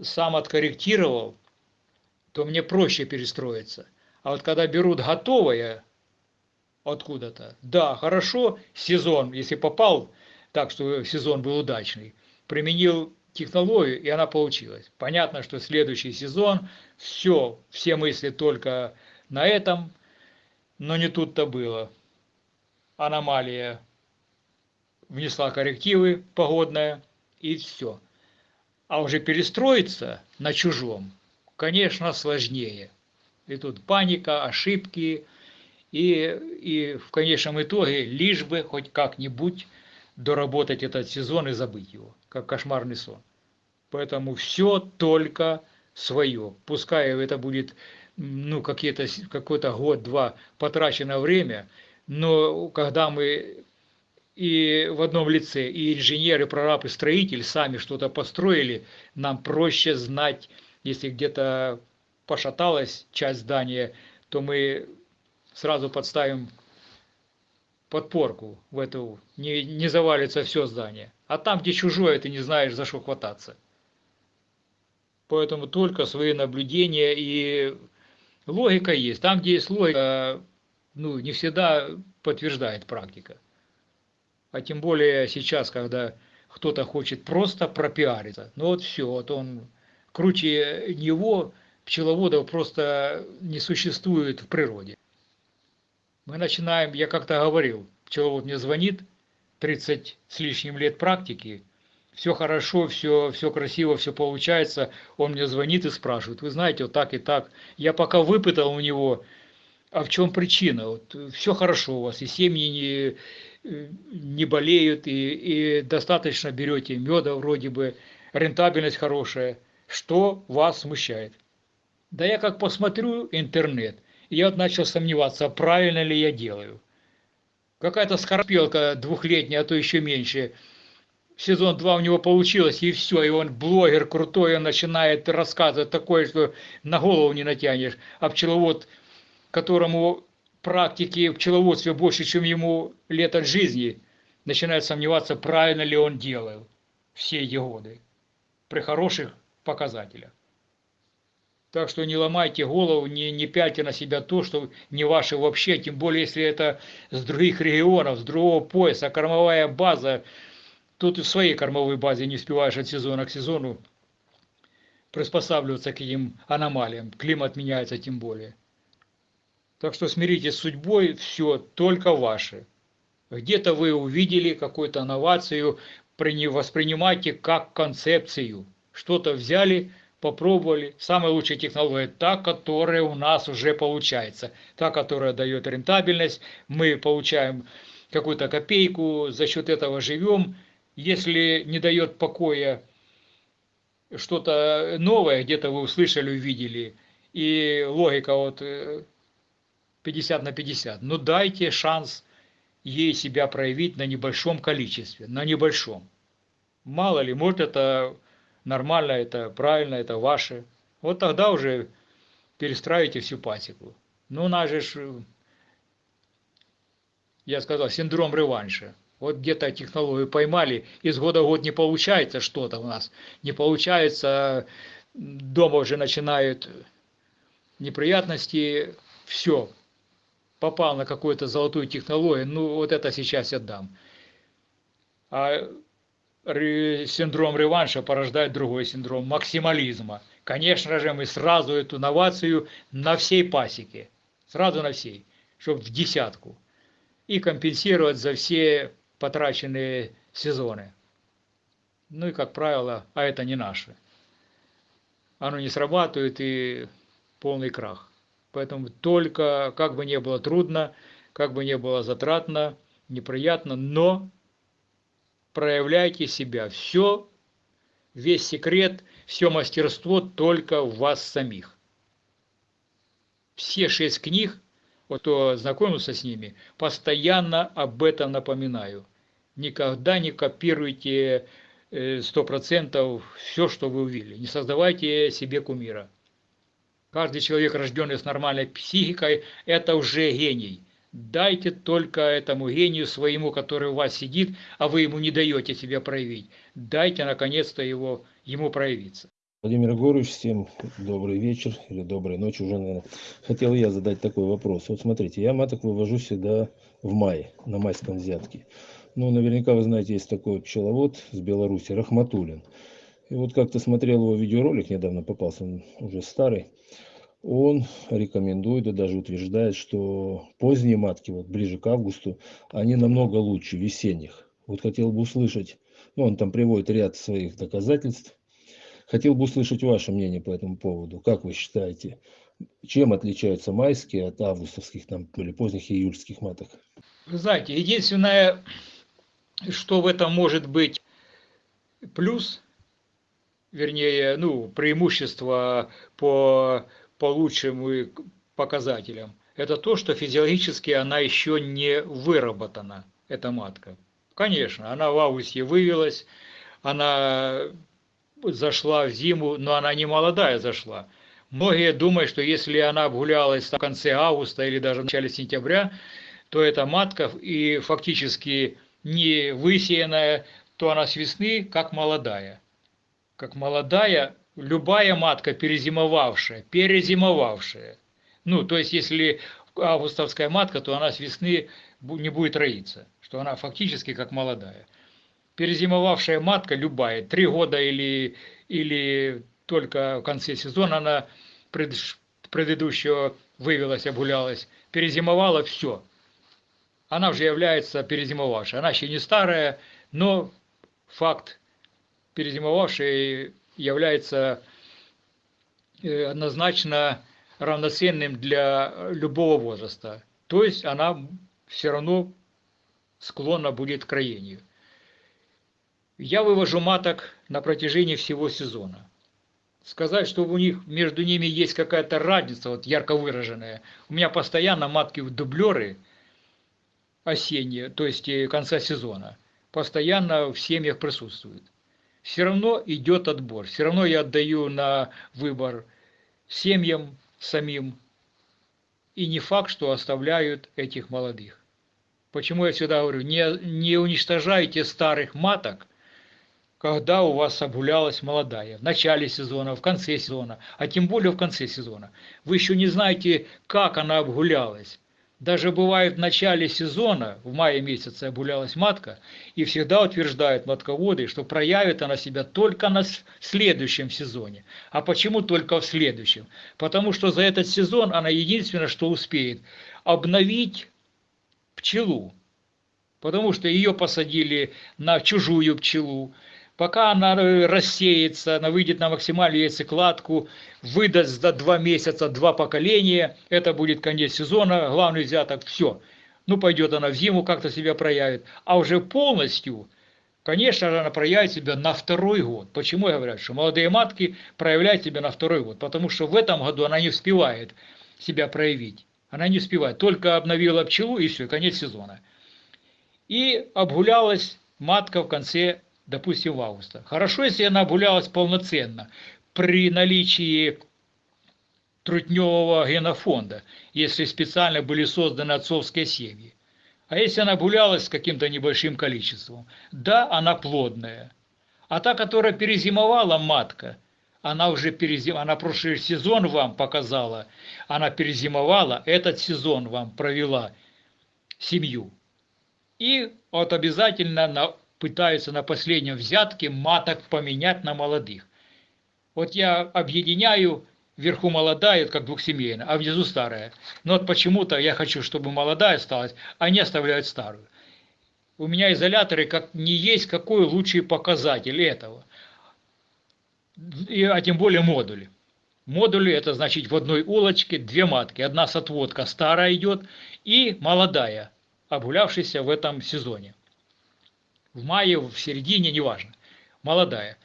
сам откорректировал, то мне проще перестроиться. А вот когда берут готовое откуда-то, да, хорошо, сезон, если попал так, что сезон был удачный, применил технологию, и она получилась. Понятно, что следующий сезон, все, все мысли только на этом, но не тут-то было. Аномалия внесла коррективы погодная, и все. А уже перестроиться на чужом, конечно, сложнее. И тут паника, ошибки, и, и в конечном итоге лишь бы хоть как-нибудь доработать этот сезон и забыть его, как кошмарный сон. Поэтому все только свое. Пускай это будет ну, какой-то год-два потрачено время, но когда мы и в одном лице, и инженер, и прораб, и строитель сами что-то построили, нам проще знать, если где-то пошаталась часть здания, то мы сразу подставим подпорку в эту, не, не завалится все здание. А там, где чужое, ты не знаешь, за что хвататься. Поэтому только свои наблюдения и логика есть. Там, где есть логика, ну, не всегда подтверждает практика а тем более сейчас, когда кто-то хочет просто пропиариться. Ну вот все, вот он круче него, пчеловодов просто не существует в природе. Мы начинаем, я как-то говорил, пчеловод мне звонит, 30 с лишним лет практики, все хорошо, все, все красиво, все получается, он мне звонит и спрашивает, вы знаете, вот так и так, я пока выпытал у него, а в чем причина, вот, все хорошо у вас, и семьи не, не болеют и, и достаточно берете меда вроде бы, рентабельность хорошая. Что вас смущает? Да я как посмотрю интернет, я начал сомневаться, правильно ли я делаю. Какая-то скорпелка двухлетняя, а то еще меньше. Сезон 2 у него получилось, и все, и он блогер крутой, он начинает рассказывать такое, что на голову не натянешь. А пчеловод, которому практики в пчеловодстве больше, чем ему лет от жизни, начинает сомневаться, правильно ли он делал все эти годы при хороших показателях. Так что не ломайте голову, не, не пяльте на себя то, что не ваше вообще, тем более, если это с других регионов, с другого пояса, кормовая база. Тут и в своей кормовой базе не успеваешь от сезона к сезону приспосабливаться к этим аномалиям. Климат меняется тем более. Так что смиритесь с судьбой, все только ваше. Где-то вы увидели какую-то инновацию, воспринимайте как концепцию. Что-то взяли, попробовали. Самая лучшая технология та, которая у нас уже получается. Та, которая дает рентабельность. Мы получаем какую-то копейку, за счет этого живем. Если не дает покоя что-то новое, где-то вы услышали, увидели, и логика вот э, 50 на 50. Но дайте шанс ей себя проявить на небольшом количестве, на небольшом. Мало ли, может это нормально, это правильно, это ваше. Вот тогда уже перестраивайте всю пасеку. Ну, у нас же, я сказал, синдром реванша. Вот где-то технологию поймали, из года в год не получается что-то у нас. Не получается, дома уже начинают неприятности, все, попал на какую-то золотую технологию, ну вот это сейчас я дам. А синдром реванша порождает другой синдром максимализма. Конечно же, мы сразу эту новацию на всей пасеке, сразу на всей, чтобы в десятку, и компенсировать за все потраченные сезоны. Ну и, как правило, а это не наше. Оно не срабатывает и полный крах. Поэтому только, как бы не было трудно, как бы не было затратно, неприятно, но проявляйте себя. Все, весь секрет, все мастерство только в вас самих. Все шесть книг, вот кто знакомился с ними, постоянно об этом напоминаю. Никогда не копируйте э, сто процентов все, что вы увидели. Не создавайте себе кумира. Каждый человек, рожденный с нормальной психикой, это уже гений. Дайте только этому гению своему, который у вас сидит, а вы ему не даете себя проявить. Дайте, наконец-то, его, ему проявиться. Владимир Егорович, всем добрый вечер или доброй ночи уже, наверное. Хотел я задать такой вопрос. Вот смотрите, я маток вывожу всегда в мае, на майском взятке. Ну, наверняка вы знаете, есть такой пчеловод с Беларуси, Рахматулин. И вот как-то смотрел его видеоролик, недавно попался, он уже старый он рекомендует и даже утверждает, что поздние матки, вот ближе к августу, они намного лучше весенних. Вот хотел бы услышать, ну он там приводит ряд своих доказательств. Хотел бы услышать ваше мнение по этому поводу. Как вы считаете, чем отличаются майские от августовских там, или поздних июльских маток? Вы знаете, единственное, что в этом может быть плюс, вернее, ну, преимущество по по лучшим показателям, это то, что физиологически она еще не выработана, эта матка. Конечно, она в августе вывелась, она зашла в зиму, но она не молодая зашла. Многие думают, что если она обгулялась в конце августа или даже в начале сентября, то эта матка и фактически не высеянная, то она с весны как молодая. Как молодая любая матка перезимовавшая, перезимовавшая, ну, то есть, если августовская матка, то она с весны не будет роиться, что она фактически как молодая. Перезимовавшая матка любая, три года или, или только в конце сезона она пред, предыдущего вывелась, обгулялась, перезимовала, все. Она уже является перезимовавшей. Она еще не старая, но факт перезимовавшей является э, однозначно равноценным для любого возраста. То есть она все равно склонна будет к роению. Я вывожу маток на протяжении всего сезона. Сказать, что у них между ними есть какая-то разница, вот ярко выраженная. У меня постоянно матки в дублеры осенние, то есть э, конца сезона, постоянно в семьях присутствуют все равно идет отбор. Все равно я отдаю на выбор семьям самим. И не факт, что оставляют этих молодых. Почему я всегда говорю, не, не уничтожайте старых маток, когда у вас обгулялась молодая, в начале сезона, в конце сезона, а тем более в конце сезона. Вы еще не знаете, как она обгулялась. Даже бывает в начале сезона, в мае месяце обгулялась матка, и всегда утверждают матководы, что проявит она себя только на следующем сезоне. А почему только в следующем? Потому что за этот сезон она единственное, что успеет обновить пчелу. Потому что ее посадили на чужую пчелу, пока она э, рассеется, она выйдет на максимальную яйцекладку, выдаст за два месяца два поколения, это будет конец сезона, главный взяток, все. Ну, пойдет она в зиму, как-то себя проявит. А уже полностью, конечно же, она проявит себя на второй год. Почему я говорю, что молодые матки проявляют себя на второй год? Потому что в этом году она не успевает себя проявить. Она не успевает. Только обновила пчелу и все, конец сезона. И обгулялась матка в конце допустим, в августа. Хорошо, если она гулялась полноценно при наличии трутневого генофонда, если специально были созданы отцовские семьи. А если она гулялась с каким-то небольшим количеством, да, она плодная. А та, которая перезимовала матка, она уже перезим... она прошлый сезон вам показала, она перезимовала, этот сезон вам провела семью. И вот обязательно на... пытаются на последнем взятке маток поменять на молодых. Вот я объединяю вверху молодая, как двухсемейная, а внизу старая. Но вот почему-то я хочу, чтобы молодая осталась, а они оставляют старую. У меня изоляторы как не есть какой лучший показатель этого. И, а тем более модули. Модули это значит в одной улочке две матки. Одна с отводка старая идет и молодая, обгулявшаяся в этом сезоне. В мае, в середине, неважно. Молодая.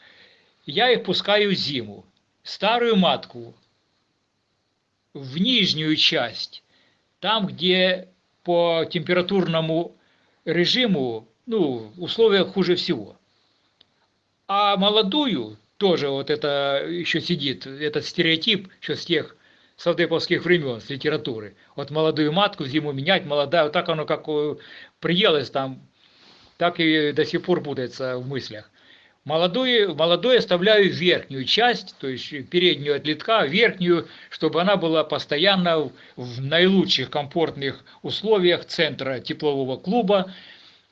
Я их пускаю зиму старую матку в нижнюю часть, там, где по температурному режиму, ну, условия хуже всего. А молодую, тоже вот это еще сидит, этот стереотип еще с тех савдеповских времен, с литературы. Вот молодую матку зиму менять, молодая, вот так оно как приелось там, так и до сих пор путается в мыслях. Молодую, молодой оставляю верхнюю часть, то есть переднюю от литка, верхнюю, чтобы она была постоянно в наилучших комфортных условиях центра теплового клуба,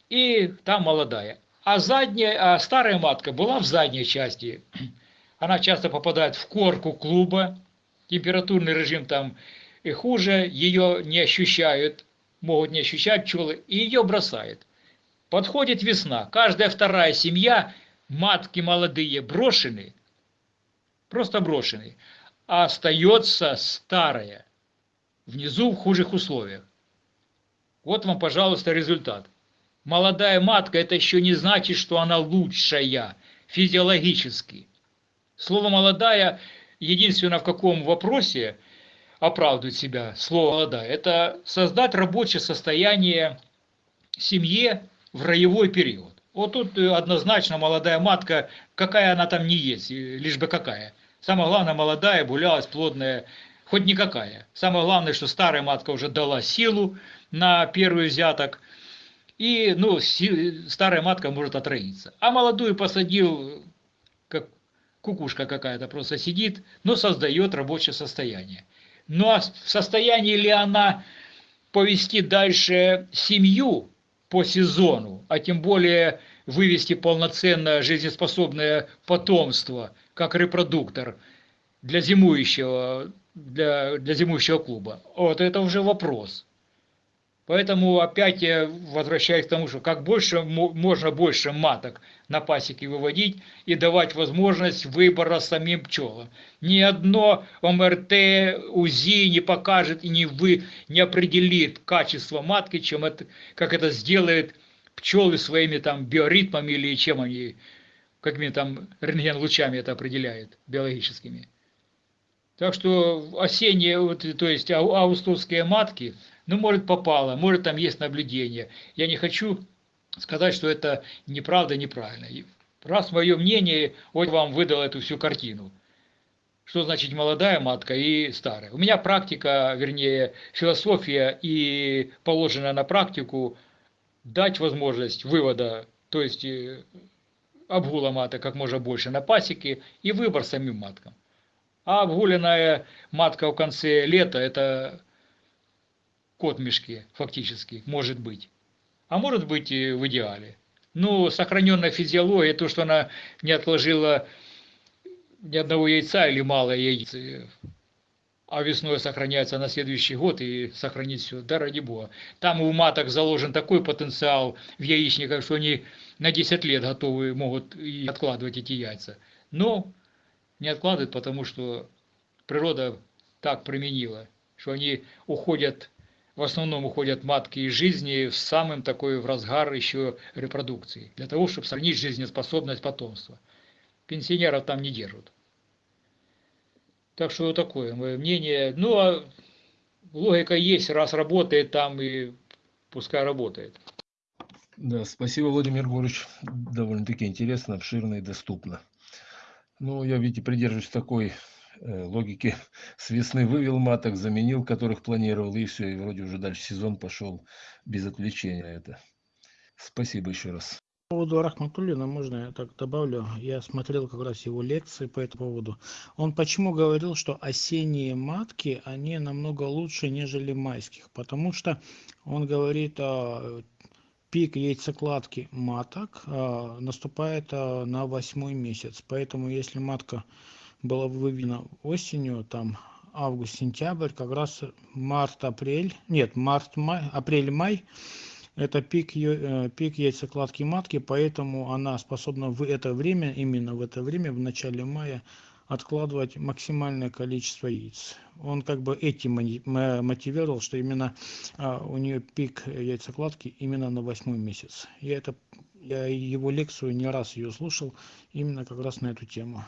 и там молодая. А, задняя, а старая матка была в задней части. Она часто попадает в корку клуба, температурный режим там и хуже, ее не ощущают, могут не ощущать пчелы, и ее бросает. Подходит весна, каждая вторая семья – матки молодые брошены, просто брошены, а остается старая, внизу в худших условиях. Вот вам, пожалуйста, результат. Молодая матка – это еще не значит, что она лучшая физиологически. Слово «молодая» единственное в каком вопросе оправдывает себя слово «молодая» – это создать рабочее состояние семье в роевой период. Вот тут э, однозначно молодая матка, какая она там не есть, лишь бы какая. Самое главное, молодая, булялась, плодная, хоть никакая. Самое главное, что старая матка уже дала силу на первый взяток, и ну, старая матка может отроиться. А молодую посадил, как кукушка какая-то просто сидит, но создает рабочее состояние. Ну а в состоянии ли она повести дальше семью, по сезону, а тем более вывести полноценное жизнеспособное потомство, как репродуктор для зимующего, для, для зимующего клуба. Вот это уже вопрос. Поэтому опять я возвращаюсь к тому, что как больше, можно больше маток на пасеке выводить и давать возможность выбора самим пчелам. Ни одно ОМРТ, УЗИ не покажет и не, вы, не определит качество матки, чем это, как это сделает пчелы своими там биоритмами или чем они, какими там рентген-лучами это определяет, биологическими. Так что осенние, вот, то есть августовские матки – ну, может, попало, может, там есть наблюдение. Я не хочу сказать, что это неправда, неправильно. Раз мое мнение, вот вам выдал эту всю картину. Что значит молодая матка и старая? У меня практика, вернее, философия и положена на практику дать возможность вывода, то есть э, обгула маток как можно больше на пасеке и выбор самим маткам. А обгуленная матка в конце лета – это кот в мешке, фактически, может быть. А может быть и в идеале. Ну, сохраненная физиология, то, что она не отложила ни одного яйца или мало яиц, а весной сохраняется на следующий год и сохранить все, да ради бога. Там у маток заложен такой потенциал в яичниках, что они на 10 лет готовы могут и откладывать эти яйца. Но не откладывают, потому что природа так применила, что они уходят в основном уходят матки из жизни в самым такой в разгар еще репродукции, для того, чтобы сохранить жизнеспособность потомства. Пенсионеров там не держат. Так что вот такое мое мнение. Ну, а логика есть, раз работает там, и пускай работает. Да, спасибо, Владимир Григорьевич. Довольно-таки интересно, обширно и доступно. Ну, я, видите, придерживаюсь такой Э, логике с весны вывел маток, заменил, которых планировал, и все, и вроде уже дальше сезон пошел без отвлечения это. Спасибо еще раз. По поводу Рахматуллина, можно я так добавлю? Я смотрел как раз его лекции по этому поводу. Он почему говорил, что осенние матки, они намного лучше, нежели майских? Потому что он говорит, пик яйцекладки маток а, наступает а, на восьмой месяц. Поэтому если матка была выведена осенью, там август-сентябрь, как раз март-апрель, нет, март-май, апрель-май, это пик, э, пик яйцекладки матки, поэтому она способна в это время, именно в это время, в начале мая, откладывать максимальное количество яиц. Он как бы этим мотивировал, что именно а, у нее пик яйцекладки именно на восьмой месяц. Я, это, я его лекцию не раз ее слушал именно как раз на эту тему.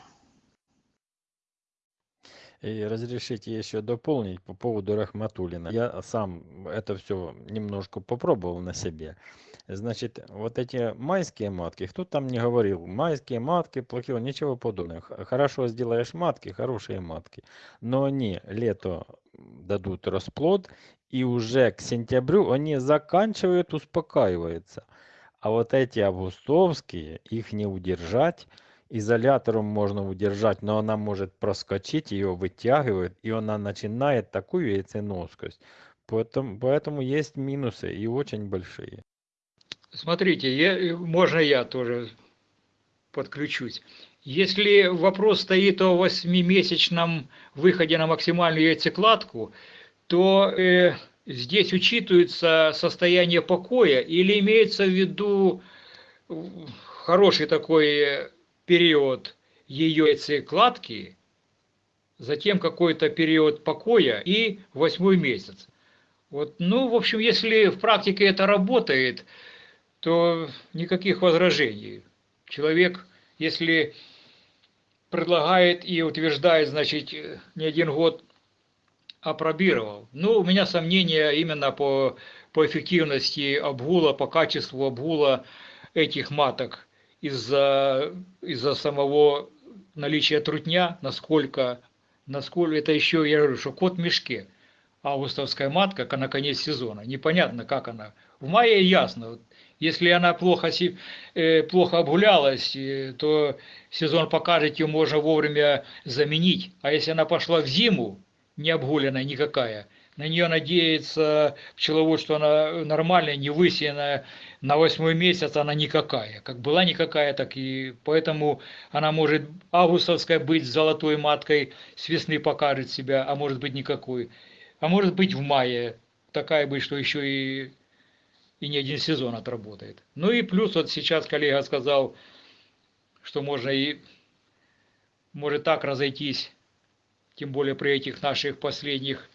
И разрешите еще дополнить по поводу Рахматуллина. Я сам это все немножко попробовал на себе. Значит, вот эти майские матки, кто там не говорил, майские матки плохие, ничего подобного. Хорошо сделаешь матки, хорошие матки. Но они лето дадут расплод, и уже к сентябрю они заканчивают успокаиваются. А вот эти августовские, их не удержать, изолятором можно удержать, но она может проскочить, ее вытягивает, и она начинает такую яйценоскость. Поэтому, поэтому есть минусы и очень большие. Смотрите, я, можно я тоже подключусь. Если вопрос стоит о восьмимесячном выходе на максимальную яйцекладку, то э, здесь учитывается состояние покоя или имеется в виду хороший такой период ее яйцекладки, затем какой-то период покоя и восьмой месяц. Вот, ну, в общем, если в практике это работает, то никаких возражений. Человек, если предлагает и утверждает, значит, не один год опробировал. Ну, у меня сомнения именно по, по эффективности обгула, по качеству обгула этих маток из-за из самого наличия трутня, насколько, насколько это еще, я говорю, что кот в мешке. Августовская матка, как на конец сезона. Непонятно, как она. В мае ясно. Если она плохо, э, плохо обгулялась, э, то сезон покажет, ее можно вовремя заменить. А если она пошла в зиму, не обгуленная никакая, на нее надеется пчеловод, что она нормальная, не высеянная, на восьмой месяц она никакая. Как была никакая, так и поэтому она может августовская быть с золотой маткой, с весны покажет себя, а может быть никакой. А может быть в мае такая быть, что еще и, и не один сезон отработает. Ну и плюс вот сейчас коллега сказал, что можно и может так разойтись, тем более при этих наших последних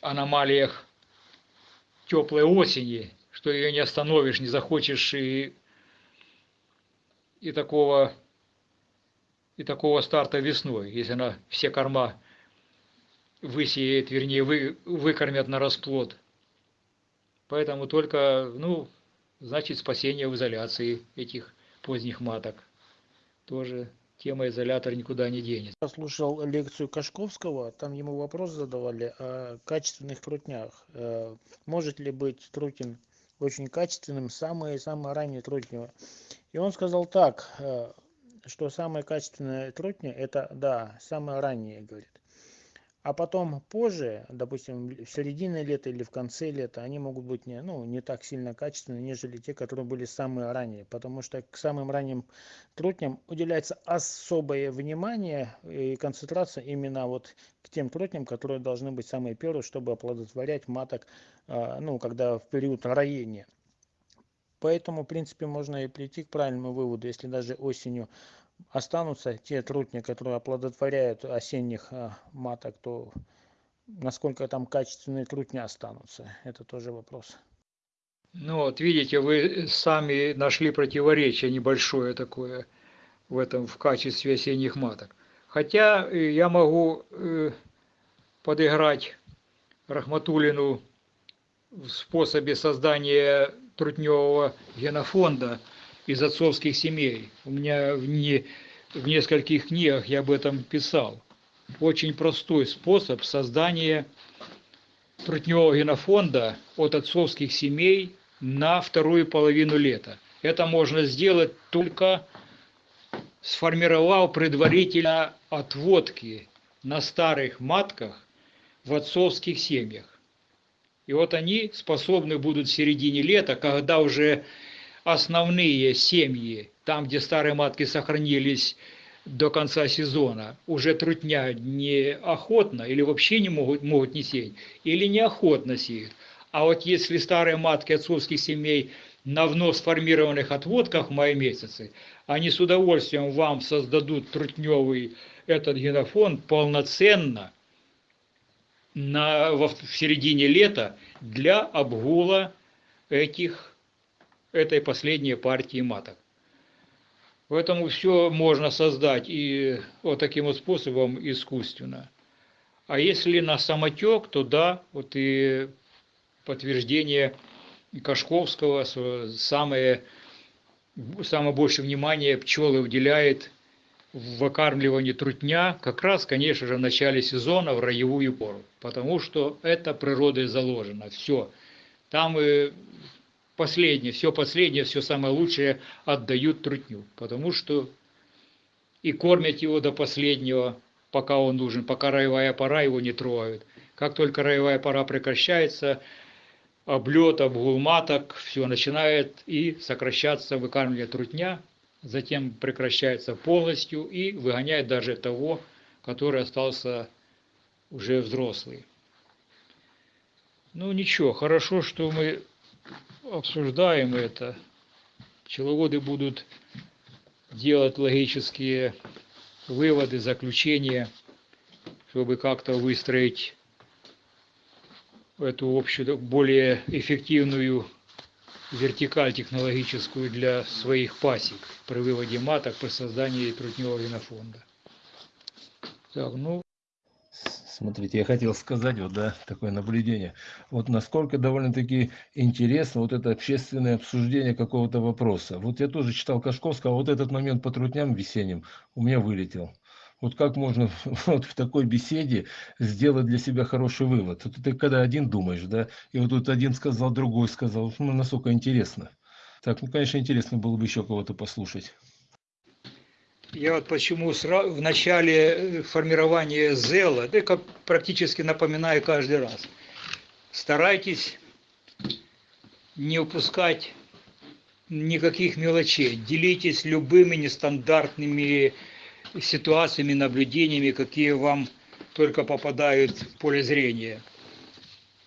аномалиях теплой осени, что ее не остановишь, не захочешь и, и такого и такого старта весной, если она все корма высеет, вернее, вы, выкормят на расплод. Поэтому только, ну, значит, спасение в изоляции этих поздних маток. Тоже тема изолятор никуда не денется. Я слушал лекцию Кашковского, там ему вопрос задавали о качественных трутнях. Э, может ли быть трутень очень качественным, самые-самые ранние трутни? И он сказал так, э, что самые качественные трутни, это, да, самые ранние, говорит а потом позже, допустим, в середине лета или в конце лета, они могут быть не, ну, не так сильно качественны, нежели те, которые были самые ранние, потому что к самым ранним трутням уделяется особое внимание и концентрация именно вот к тем трутням, которые должны быть самые первые, чтобы оплодотворять маток, а, ну, когда в период роения. Поэтому, в принципе, можно и прийти к правильному выводу, если даже осенью останутся те трутни, которые оплодотворяют осенних а, маток, то насколько там качественные трутни останутся, это тоже вопрос. Ну вот видите, вы сами нашли противоречие небольшое такое в этом в качестве осенних маток. Хотя э, я могу э, подыграть Рахматулину в способе создания трутневого генофонда – из отцовских семей. У меня в, не, в нескольких книгах я об этом писал. Очень простой способ создания трутневого генофонда от отцовских семей на вторую половину лета. Это можно сделать только сформировав предварительно отводки на старых матках в отцовских семьях. И вот они способны будут в середине лета, когда уже основные семьи, там, где старые матки сохранились до конца сезона, уже трутня неохотно или вообще не могут, могут не сеять, или неохотно сеют. А вот если старые матки отцовских семей на вновь сформированных отводках в мае месяце, они с удовольствием вам создадут трутневый этот генофонд полноценно на, в, в середине лета для обгула этих, этой последней партии маток. Поэтому все можно создать и вот таким вот способом искусственно. А если на самотек, то да, вот и подтверждение Кашковского, самое, самое большее внимание пчелы уделяет в выкармливании трутня как раз, конечно же, в начале сезона, в роевую пору. Потому что это природой заложено. Все. Там и последнее, все последнее, все самое лучшее отдают трутню. Потому что и кормят его до последнего, пока он нужен, пока роевая пора его не трогают. Как только роевая пора прекращается, облет, обгул маток, все начинает и сокращаться выкармливание трутня, затем прекращается полностью и выгоняет даже того, который остался уже взрослый. Ну ничего, хорошо, что мы обсуждаем это. Пчеловоды будут делать логические выводы, заключения, чтобы как-то выстроить эту общую, более эффективную вертикаль технологическую для своих пасек при выводе маток, при создании трутневого генофонда. Так, ну... Смотрите, я хотел сказать, вот, да, такое наблюдение. Вот насколько довольно-таки интересно вот это общественное обсуждение какого-то вопроса. Вот я тоже читал Кашковского, а вот этот момент по трутням весенним у меня вылетел. Вот как можно вот в такой беседе сделать для себя хороший вывод? Это ты когда один думаешь, да, и вот тут один сказал, другой сказал, ну, насколько интересно. Так, ну, конечно, интересно было бы еще кого-то послушать. Я вот почему в начале э, формирования ЗЭЛа, это как практически напоминаю каждый раз, старайтесь не упускать никаких мелочей, делитесь любыми нестандартными ситуациями, наблюдениями, какие вам только попадают в поле зрения.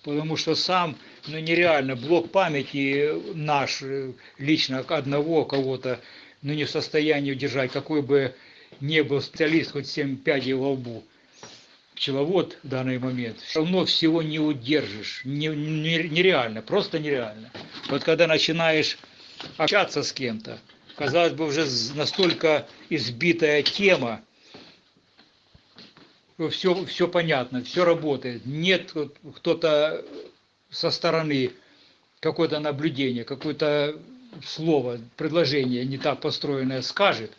Потому что сам, ну нереально, блок памяти наш, э, лично одного кого-то, ну не в состоянии удержать, какой бы не был специалист, хоть 7 пядей во лбу, пчеловод в данный момент, все равно всего не удержишь, не, не, нереально, просто нереально. Вот когда начинаешь общаться с кем-то, казалось бы, уже настолько избитая тема, все, все понятно, все работает. Нет кто-то со стороны какое-то наблюдение, какое-то слово, предложение не так построенное скажет,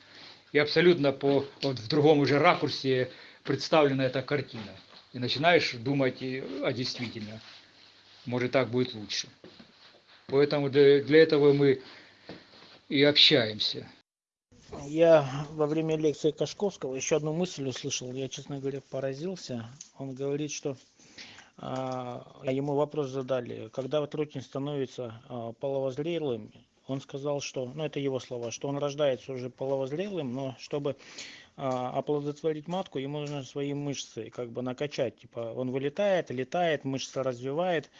и абсолютно по, вот в другом уже ракурсе представлена эта картина. И начинаешь думать, а действительно, может так будет лучше. Поэтому для, для этого мы и общаемся. Я во время лекции Кашковского еще одну мысль услышал. Я, честно говоря, поразился. Он говорит, что а, ему вопрос задали, когда трутень становится а, половозрелым, он сказал, что, ну это его слова, что он рождается уже половозрелым, но чтобы а, оплодотворить матку, ему нужно свои мышцы как бы накачать. Типа он вылетает, летает, мышцы развивает,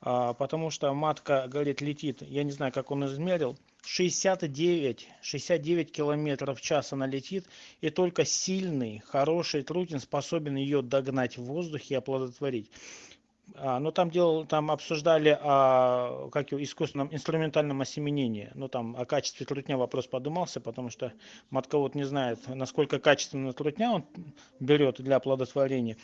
а, потому что матка, говорит, летит, я не знаю, как он измерил, 69, 69 километров в час она летит, и только сильный, хороший трутень способен ее догнать в воздухе и оплодотворить. А, ну там делал, там обсуждали о как искусственном инструментальном осеменении. Ну там о качестве трутня вопрос подумался, потому что матковод не знает, насколько качественно трутня он берет для оплодотворения.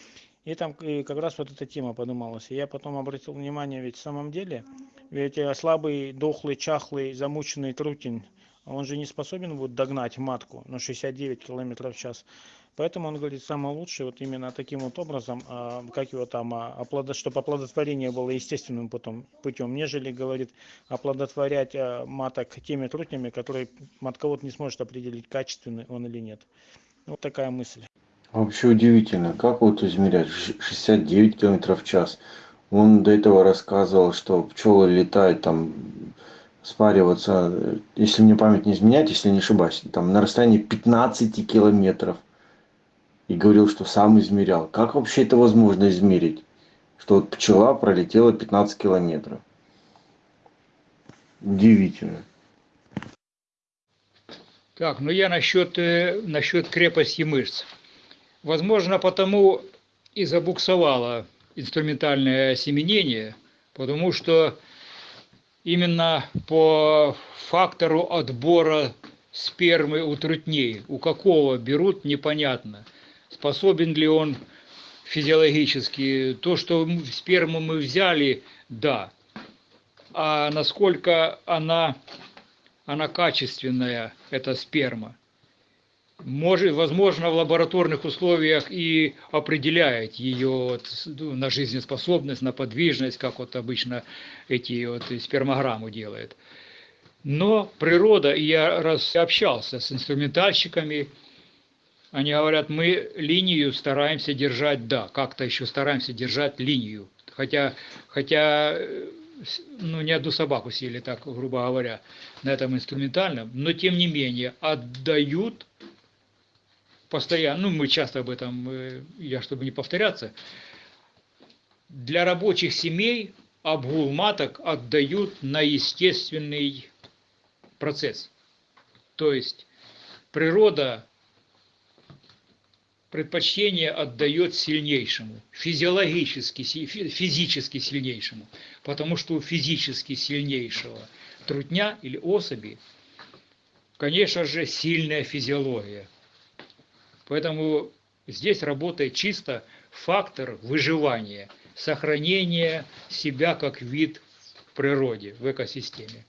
И там и как раз вот эта тема подумалась. И я потом обратил внимание, ведь в самом деле, ведь слабый, дохлый, чахлый, замученный трутень, он же не способен будет догнать матку на 69 километров в час. Поэтому он говорит, самое лучшее вот именно таким вот образом, а, как его там, а, оплодо, чтобы оплодотворение было естественным потом путем, нежели, говорит, оплодотворять а, маток теми трутнями, которые матковод не сможет определить, качественный он или нет. Вот такая мысль. Вообще удивительно, как вот измерять Ш- 69 километров в час. Он до этого рассказывал, что пчелы летают там спариваться, если мне память не изменяет, если не ошибаюсь, там на расстоянии 15 километров. И говорил, что сам измерял. Как вообще это возможно измерить? Что вот пчела пролетела 15 километров. Удивительно. Так, ну я насчет, э, насчет крепости мышц. Возможно, потому и забуксовало инструментальное осеменение, потому что именно по фактору отбора спермы у трутней, у какого берут, непонятно. Способен ли он физиологически, то, что сперму мы взяли, да. А насколько она, она качественная, эта сперма, может, возможно, в лабораторных условиях и определяет ее ну, на жизнеспособность, на подвижность, как вот обычно эти вот спермограмму делает. Но природа, я раз общался с инструментальщиками, они говорят, мы линию стараемся держать, да, как-то еще стараемся держать линию. Хотя, хотя э, ну, не одну собаку съели, так, грубо говоря, на этом инструментальном, но тем не менее отдают постоянно, ну, мы часто об этом, э, я чтобы не повторяться, для рабочих семей обгул маток отдают на естественный процесс. То есть природа предпочтение отдает сильнейшему, физиологически, физически сильнейшему, потому что у физически сильнейшего трутня или особи, конечно же, сильная физиология. Поэтому здесь работает чисто фактор выживания, сохранения себя как вид в природе, в экосистеме.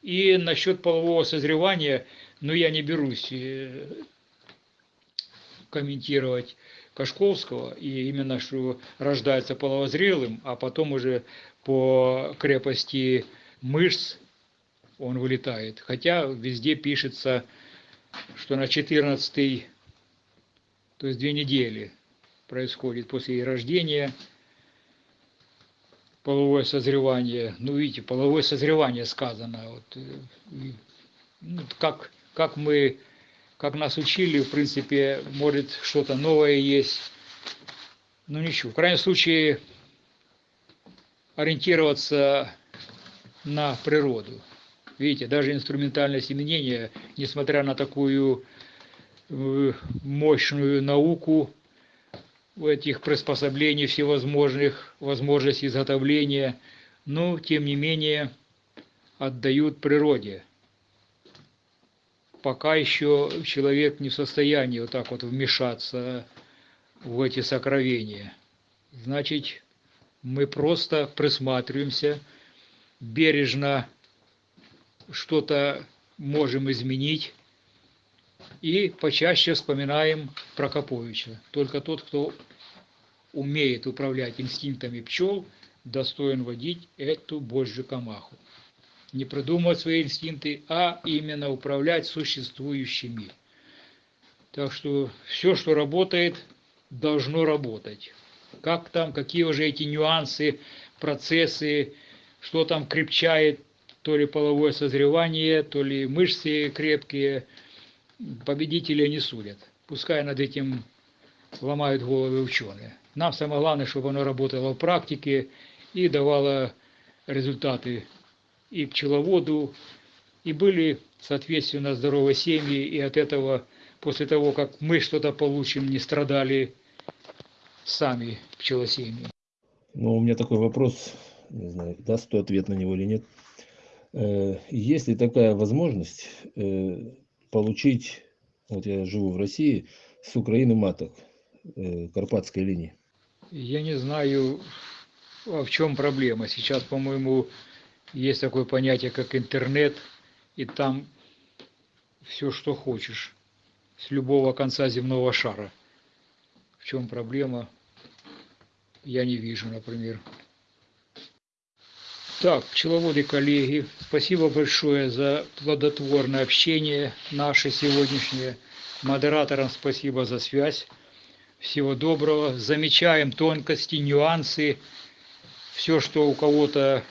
И насчет полового созревания, ну я не берусь э, комментировать Кашковского, и именно что рождается половозрелым, а потом уже по крепости мышц он вылетает. Хотя везде пишется, что на 14 то есть две недели происходит после рождения половое созревание. Ну, видите, половое созревание сказано. Вот, э, ну, как, как мы, как нас учили, в принципе, может что-то новое есть. Ну, ничего. В крайнем случае, ориентироваться на природу. Видите, даже инструментальное семенение, несмотря на такую э, мощную науку, этих приспособлений всевозможных, возможностей изготовления, но тем не менее отдают природе. Пока еще человек не в состоянии вот так вот вмешаться в эти сокровения. Значит, мы просто присматриваемся, бережно что-то можем изменить, и почаще вспоминаем Прокоповича. Только тот, кто умеет управлять инстинктами пчел, достоин водить эту божью камаху. Не придумывать свои инстинкты, а именно управлять существующими. Так что все, что работает, должно работать. Как там, какие уже эти нюансы, процессы, что там крепчает, то ли половое созревание, то ли мышцы крепкие – победителя не судят. Пускай над этим ломают головы ученые. Нам самое главное, чтобы оно работало в практике и давало результаты и пчеловоду, и были, соответственно, здоровые семьи, и от этого, после того, как мы что-то получим, не страдали сами пчелосемьи. Ну, у меня такой вопрос, не знаю, даст кто ответ на него или нет. Э, Есть ли такая возможность э, получить, вот я живу в России, с Украины маток э, Карпатской линии? Я не знаю, а в чем проблема. Сейчас, по-моему, есть такое понятие, как интернет, и там все, что хочешь, с любого конца земного шара. В чем проблема, я не вижу, например. Так, пчеловоды коллеги, спасибо большое за плодотворное общение наше сегодняшнее. Модераторам спасибо за связь. Всего доброго. Замечаем тонкости, нюансы, все, что у кого-то,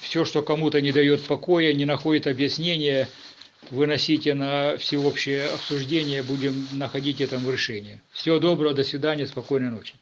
все, что кому-то не дает покоя, не находит объяснения, выносите на всеобщее обсуждение, будем находить этому решение. Всего доброго, до свидания, спокойной ночи.